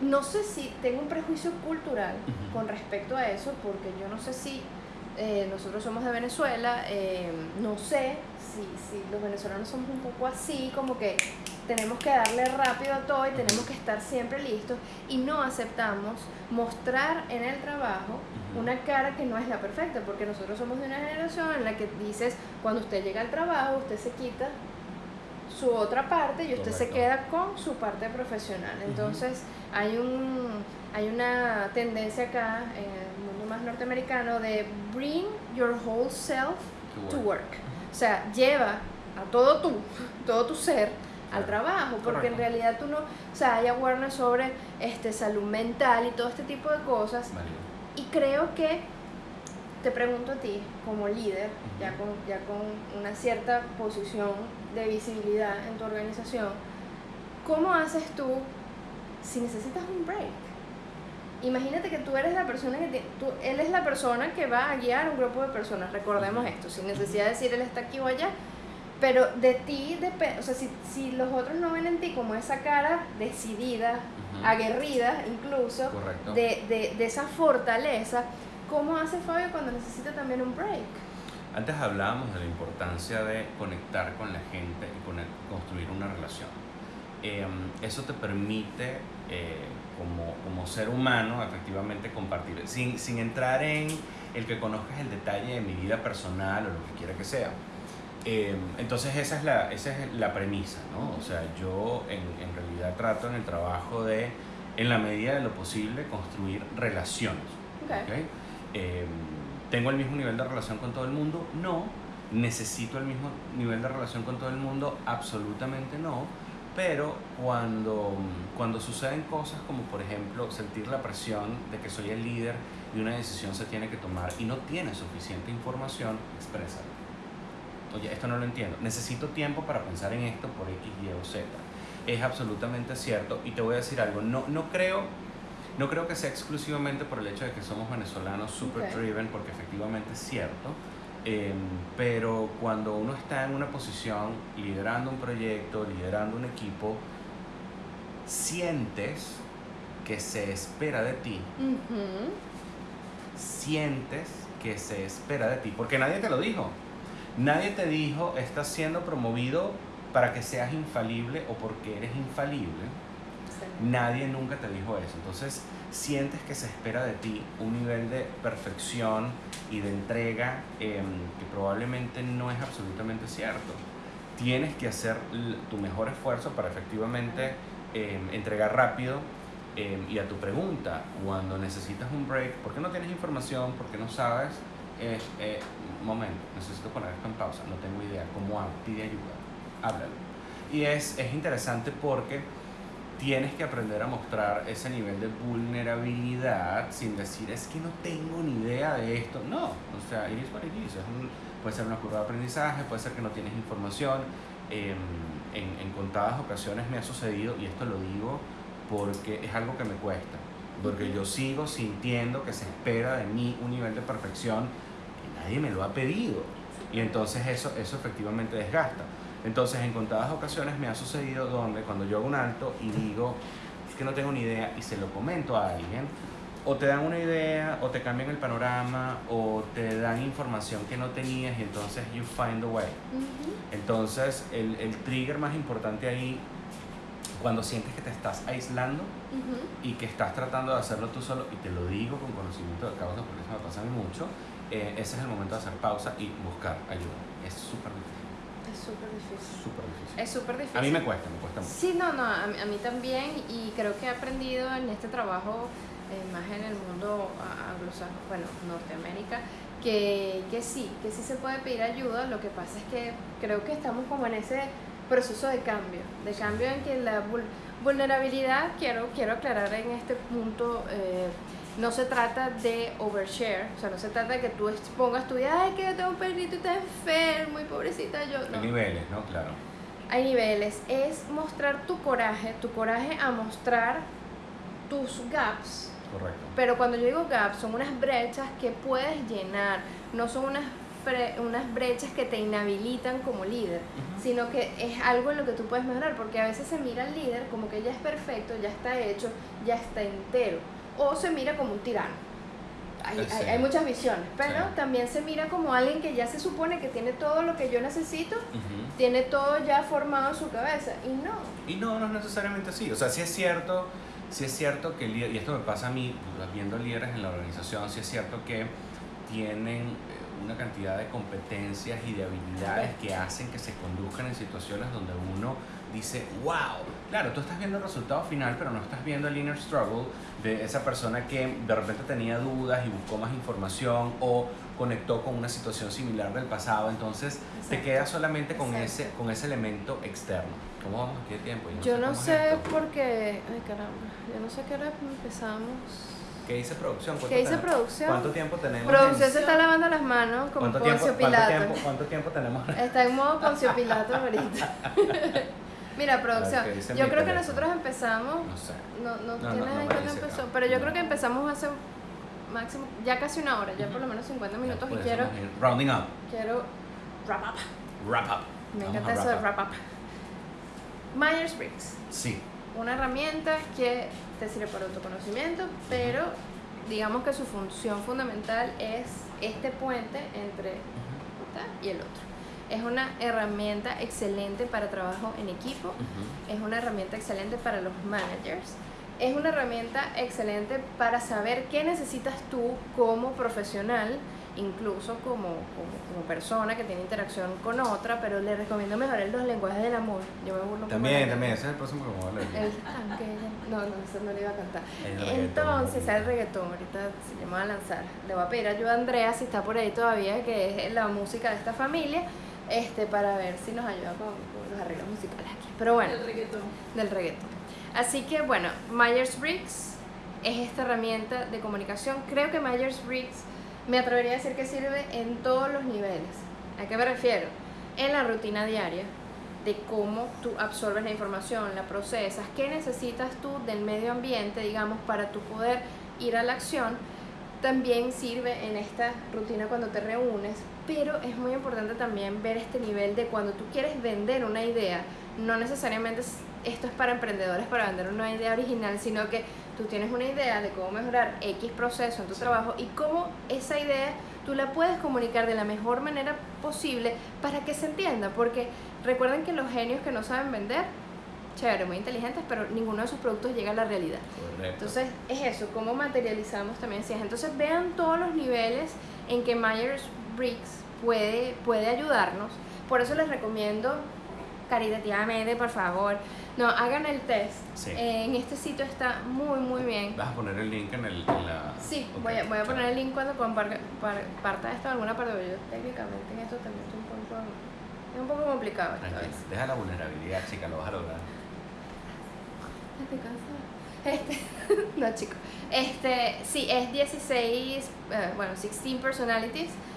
no sé si tengo un prejuicio cultural con respecto a eso, porque yo no sé si eh, nosotros somos de Venezuela, eh, no sé si, si los venezolanos somos un poco así, como que tenemos que darle rápido a todo y tenemos que estar siempre listos y no aceptamos mostrar en el trabajo una cara que no es la perfecta, porque nosotros somos de una generación en la que dices, cuando usted llega al trabajo, usted se quita su otra parte y usted se queda con su parte profesional. Entonces, hay un hay una tendencia acá en el mundo más norteamericano de bring your whole self To to work. O sea, lleva a todo tú, todo tu ser al trabajo, porque en realidad tú no, o sea, hay awareness sobre este salud mental y todo este tipo de cosas. Y creo que te pregunto a ti, como líder, ya, con, ya con una cierta posición de visibilidad en tu organización, ¿cómo haces tú si necesitas un break? Imagínate que tú eres la persona que tú, él es la persona que va a guiar un grupo de personas, recordemos esto, sin necesidad de decir él está aquí o allá, pero de ti depende, o sea, si, si los otros no ven en ti como esa cara decidida, aguerrida incluso, de, de, de esa fortaleza, ¿cómo hace Fabio cuando necesita también un break? Antes hablábamos de la importancia de conectar con la gente y con el- construir una relación. Eh, eso te permite, eh, como, como ser humano, efectivamente compartir, sin, sin entrar en el que conozcas el detalle de mi vida personal o lo que quiera que sea. Eh, entonces esa es, la, esa es la premisa, ¿no? O sea, yo en, en realidad trato en el trabajo de, en la medida de lo posible, construir relaciones. Eh, ¿Tengo el mismo nivel de relación con todo el mundo? No. ¿Necesito el mismo nivel de relación con todo el mundo? Absolutamente no. Pero cuando, cuando suceden cosas como por ejemplo sentir la presión de que soy el líder y una decisión se tiene que tomar y no tiene suficiente información, exprésalo. Oye, esto no lo entiendo. Necesito tiempo para pensar en esto por X, Y o Z. Es absolutamente cierto. Y te voy a decir algo. No, no creo no creo que sea exclusivamente por el hecho de que somos venezolanos super Ok. driven, porque efectivamente es cierto, Em, pero cuando uno está en una posición liderando un proyecto, liderando un equipo, sientes que se espera de ti, sientes que se espera de ti, porque nadie te lo dijo. Nadie te dijo, estás siendo promovido para que seas infalible o porque eres infalible. Sí. Nadie nunca te dijo eso. Entonces sientes que se espera de ti un nivel de perfección y de entrega em, que probablemente no es absolutamente cierto. Tienes que hacer tu mejor esfuerzo para efectivamente em, entregar rápido. em, y a tu pregunta, cuando necesitas un break, ¿por qué no tienes información? ¿Por qué no sabes? Es, eh, momento, necesito poner esto en pausa, no tengo idea. ¿Cómo hago? Pide ayuda, háblalo. Y es, es interesante porque tienes que aprender a mostrar ese nivel de vulnerabilidad sin decir es que no tengo ni idea de esto. No, o sea, it is what it is. Es un- puede ser una curva de aprendizaje, puede ser que no tienes información. Em, en, en contadas ocasiones me ha sucedido, y esto lo digo porque es algo que me cuesta, porque yo sigo sintiendo que se espera de mí un nivel de perfección que nadie me lo ha pedido. Y entonces eso, eso efectivamente desgasta. Entonces en contadas ocasiones me ha sucedido donde cuando yo hago un alto y digo, es que no tengo ni idea y se lo comento a alguien, o te dan una idea, o te cambian el panorama, o te dan información que no tenías y entonces you find a way. Ujú. Entonces el, el trigger más importante ahí, cuando sientes que te estás aislando Ujú. y que estás tratando de hacerlo tú solo, y te lo digo con conocimiento de causa porque eso me pasa a mí mucho, eh, ese es el momento de hacer pausa y buscar ayuda. Es súper súper difícil. súper difícil. Es súper difícil. A mí me cuesta, me cuesta mucho. Sí, no, no, a, a mí también y creo que he aprendido en este trabajo, eh, más en el mundo anglosajón, bueno, Norteamérica, que, que sí, que sí se puede pedir ayuda, lo que pasa es que creo que estamos como en ese proceso de cambio, de cambio en que la vul- vulnerabilidad, quiero, quiero aclarar en este punto, eh, no se trata de overshare, o sea, no se trata de que tú expongas tu vida, ay, que yo tengo un perrito y está enfermo y pobrecita yo. Hay No niveles, ¿no? Claro. hay niveles, es mostrar tu coraje, tu coraje a mostrar tus gaps. Correcto. Pero cuando yo digo gaps, son unas brechas que puedes llenar, no son unas, unas brechas que te inhabilitan como líder, sino que es algo en lo que tú puedes mejorar, porque a veces se mira al líder como que ya es perfecto, ya está hecho, ya está entero, o se mira como un tirano. Hay, Sí. hay- hay muchas visiones, pero Sí. también se mira como alguien que ya se supone que tiene todo lo que yo necesito tiene todo ya formado en su cabeza y no. Y no, no es necesariamente así. O sea, sí es cierto, sí es cierto que el líder, y esto me pasa a mí, pues, viendo líderes en la organización, sí es cierto que tienen eh, una cantidad de competencias y de habilidades que hacen que se conduzcan en situaciones donde uno dice, wow, claro, tú estás viendo el resultado final, pero no estás viendo el inner struggle de esa persona que de repente tenía dudas y buscó más información o conectó con una situación similar del pasado, entonces te Exacto. quedas solamente con Exacto. ese, con ese elemento externo. ¿Cómo vamos aquí de tiempo? Yo no es sé esto. por qué. Ay, caramba. Yo no sé qué hora empezamos. ¿Qué dice producción? ¿Cuánto ¿Qué dice tenemos? producción? ¿Cuánto tiempo tenemos? Producción en- se está lavando las manos como ¿Cuánto Poncio cuánto, Pilato. tiempo, ¿Cuánto tiempo tenemos? Está en modo Poncio Pilato ahorita. Mira, producción. A ver, ¿qué dice Yo creo que nosotros empezamos. No sé. No, no, No, tienes ahí cuándo empezó. Pero yo creo que empezamos hace máximo. Ya casi una hora, ya por lo menos 50 minutos. Y quiero. Rounding up. Quiero. Wrap up. Wrap up. Me Vamos encanta eso de wrap up. Myers-Briggs. Sí. una herramienta que te sirve para autoconocimiento, pero digamos que su función fundamental es este puente entre y el otro. Es una herramienta excelente para trabajo en equipo, Ujú. es una herramienta excelente para los managers, es una herramienta excelente para saber qué necesitas tú como profesional, incluso como, como, como persona que tiene interacción con otra, pero le recomiendo mejorar los lenguajes del amor. Yo me burlo También, también, ese es el próximo que me voy a el tanque, no, no, eso no le iba a cantar. El Entonces, el reggaetón, ahorita se llama a lanzar. Le voy a pedir ayuda a Andrea, si está por ahí todavía, que es la música de esta familia, este, para ver si nos ayuda con, con los arreglos musicales aquí. Pero bueno, El reggaetón. del reggaetón. Así que bueno, Myers-Briggs es esta herramienta de comunicación. Creo que Myers-Briggs me atrevería a decir que sirve en todos los niveles. ¿A qué me refiero? En la rutina diaria, de cómo tú absorbes la información, la procesas, qué necesitas tú del medio ambiente, digamos, para tu poder ir a la acción. También sirve en esta rutina cuando te reúnes pero es muy importante también ver este nivel de cuando tú quieres vender una idea, no necesariamente es- esto es para emprendedores para vender una idea original, sino que tú tienes una idea de cómo mejorar X proceso en tu Sí. trabajo y cómo esa idea tú la puedes comunicar de la mejor manera posible para que se entienda, porque recuerden que los genios que no saben vender, chévere, muy inteligentes, pero ninguno de sus productos llega a la realidad. Correcto. Entonces es eso, cómo materializamos también ciencia. Entonces vean todos los niveles en que Myers Briggs puede, puede ayudarnos. Por eso les recomiendo caritativamente, por favor, no, hagan el test. Sí. En este sitio está muy, muy bien. Vas a poner el link en, el, en la... Sí, Ok, voy a, voy a poner el link cuando comparta par- parta esto alguna parte, yo técnicamente en esto también estoy un poco, es un poco complicado esta vez. Deja la vulnerabilidad, chica, lo vas a lograr. Estoy cansada. Este, no, chico. Este, sí, es 16, eh, bueno, 16personalities.com.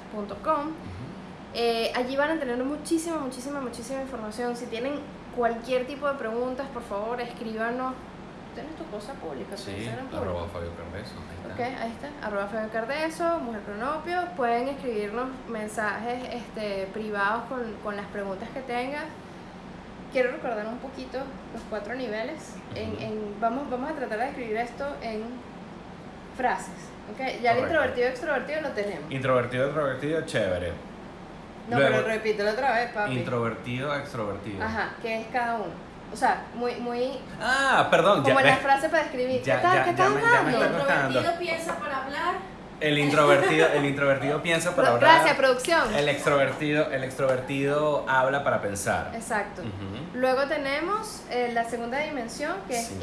Eh, allí van a tener muchísima, muchísima, muchísima información. Si tienen cualquier tipo de preguntas, por favor, escríbanos. Tienes tu cosa pública, Sí, arroba Fabio Cardeso. ahí Ok, ahí está, arroba Fabio Cardeso, Mujer Cronopio. Pueden escribirnos mensajes este, privados con, con las preguntas que tengan. Quiero recordar un poquito los cuatro niveles. En, en- vamos, vamos a tratar de escribir esto en frases. Okay? Ya el Correcto. introvertido y extrovertido lo tenemos. Introvertido, extrovertido, chévere. No, Luego- pero repítelo otra vez, papi. Introvertido, extrovertido. Ajá, ¿qué es cada uno? O sea, muy, muy. Ah, perdón, Como ya en la frase para describir. Ya- ¿Qué tal? ya- ¿Qué ya tal me- ya me dando? está El introvertido piensa para hablar. El introvertido, el introvertido piensa para hablar. Gracias, producción. El extrovertido, el extrovertido habla para pensar. Exacto. Ujú, Luego tenemos eh, la segunda dimensión, que es Sí.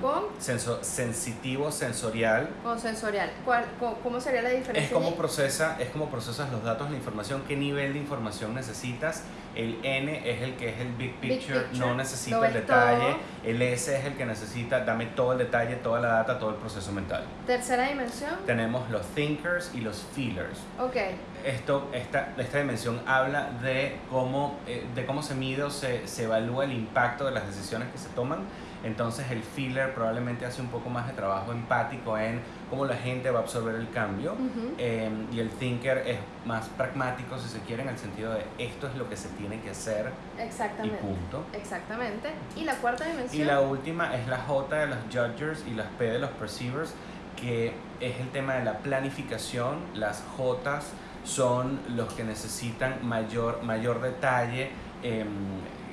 Con, Senso- sensitivo, sensorial. con sensorial. ¿Cuál, ¿Cómo sería la diferencia? Es como procesa, es como procesas los datos, la información, qué nivel de información necesitas. El N es el que es el big Big picture, picture, no necesita el detalle. todo. El S es el que necesita, dame todo el detalle, toda la data, todo el proceso mental. Tercera dimensión. Tenemos los thinkers y los feelers. Ok. Esto, esta, esta dimensión habla de cómo, eh, de cómo se mide o se, se evalúa el impacto de las decisiones que se toman. Entonces el feeler probablemente hace un poco más de trabajo empático en cómo la gente va a absorber el cambio. Eh, y el thinker es más pragmático, si se quiere, en el sentido de esto es lo que se tiene que hacer y Exactamente. punto. Exactamente. Y la cuarta dimensión. Y la última es la J de los judgers y las P de los perceivers, que es el tema de la planificación. Las J son los que necesitan mayor, mayor detalle em,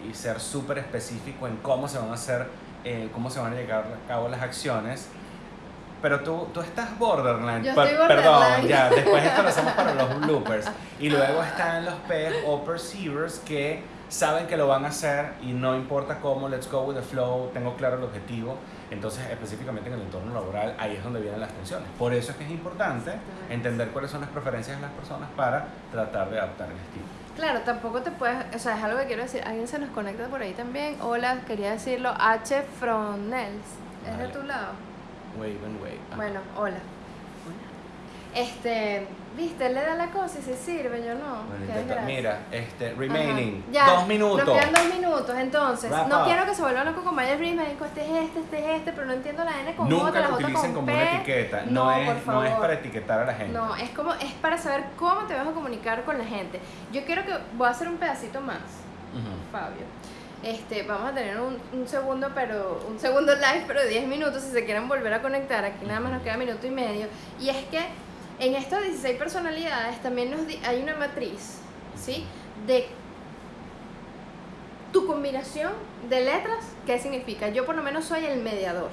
y ser súper específico en cómo se van a hacer, eh, cómo se van a llevar a cabo las acciones. Pero tú, tú estás borderline. Yo estoy Perdón, borderline. ya, después esto lo hacemos para los bloopers. Y luego están los P o perceivers que saben que lo van a hacer y no importa cómo, let's go with the flow, tengo claro el objetivo. Entonces, específicamente en el entorno laboral, ahí es donde vienen las tensiones. Por eso es que es importante entender cuáles son las preferencias de las personas para tratar de adaptar el estilo. Claro, tampoco te puedes, o sea, es algo que quiero decir, alguien se nos conecta por ahí también. Hola, quería decirlo, H. Fronels, ¿es de tu lado? Wave and wave. Bueno, hola. Este, viste, él le da la cosa y se sirve, yo no. Bueno, mira, este, remaining, Ajá. Ya, dos minutos. Nos quedan dos minutos, entonces. Wrap no up. quiero que se vuelvan locos con me dijo, este es este, este es este, pero no entiendo la N con Nunca la lo J utilicen con como una etiqueta, no, No, es, por no es para etiquetar a la gente. No, es como, es para saber cómo te vas a comunicar con la gente. Yo quiero que, voy a hacer un pedacito más. Fabio. Este, vamos a tener un, un segundo, pero un segundo live, pero de 10 minutos si se quieren volver a conectar. Aquí nada más nos queda minuto y medio. Y es que en estas 16 personalidades también nos hay una matriz, ¿sí? De tu combinación de letras, ¿qué significa? Yo por lo menos soy el mediador.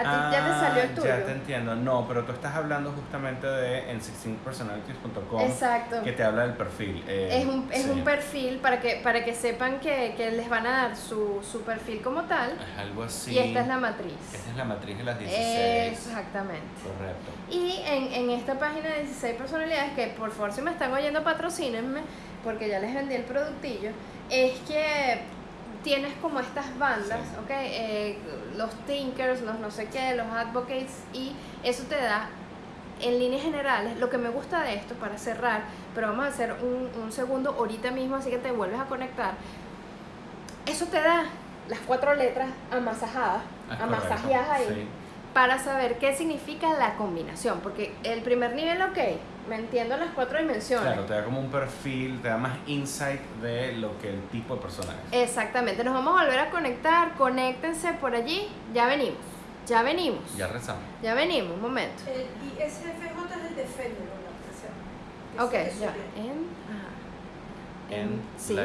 A ti ya te salió el Ah, tuyo. Ya te entiendo. No, pero tú estás hablando justamente de en 16personalities.com Exacto. que te habla del perfil. eh, Es un, es sí. un perfil para que, para que sepan que, que les van a dar su, su perfil como tal. Es algo así. Y esta es la matriz. Esta es la matriz de las 16. Exactamente. Correcto. Y en, en esta página de 16 personalidades, que por favor si me están oyendo patrocínenme, porque ya les vendí el productillo, es que tienes como estas bandas, Sí. ¿ok? Eh, los thinkers, los no sé qué, los advocates, y eso te da, en líneas generales, lo que me gusta de esto, para cerrar, pero vamos a hacer un, un segundo ahorita mismo, así que te vuelves a conectar, eso te da las cuatro letras amasajadas, Es amasajeadas ahí sí. para saber qué significa la combinación. Porque el primer nivel, ok, me entiendo las cuatro dimensiones. Claro, te da como un perfil, te da más insight de lo que el tipo de persona es. Exactamente, nos vamos a volver a conectar, conéctense por allí, ya venimos, ya venimos, Ya rezamos. ya venimos, un momento. El ISFJ es el de que Ok, ya. En, ajá. En sí. la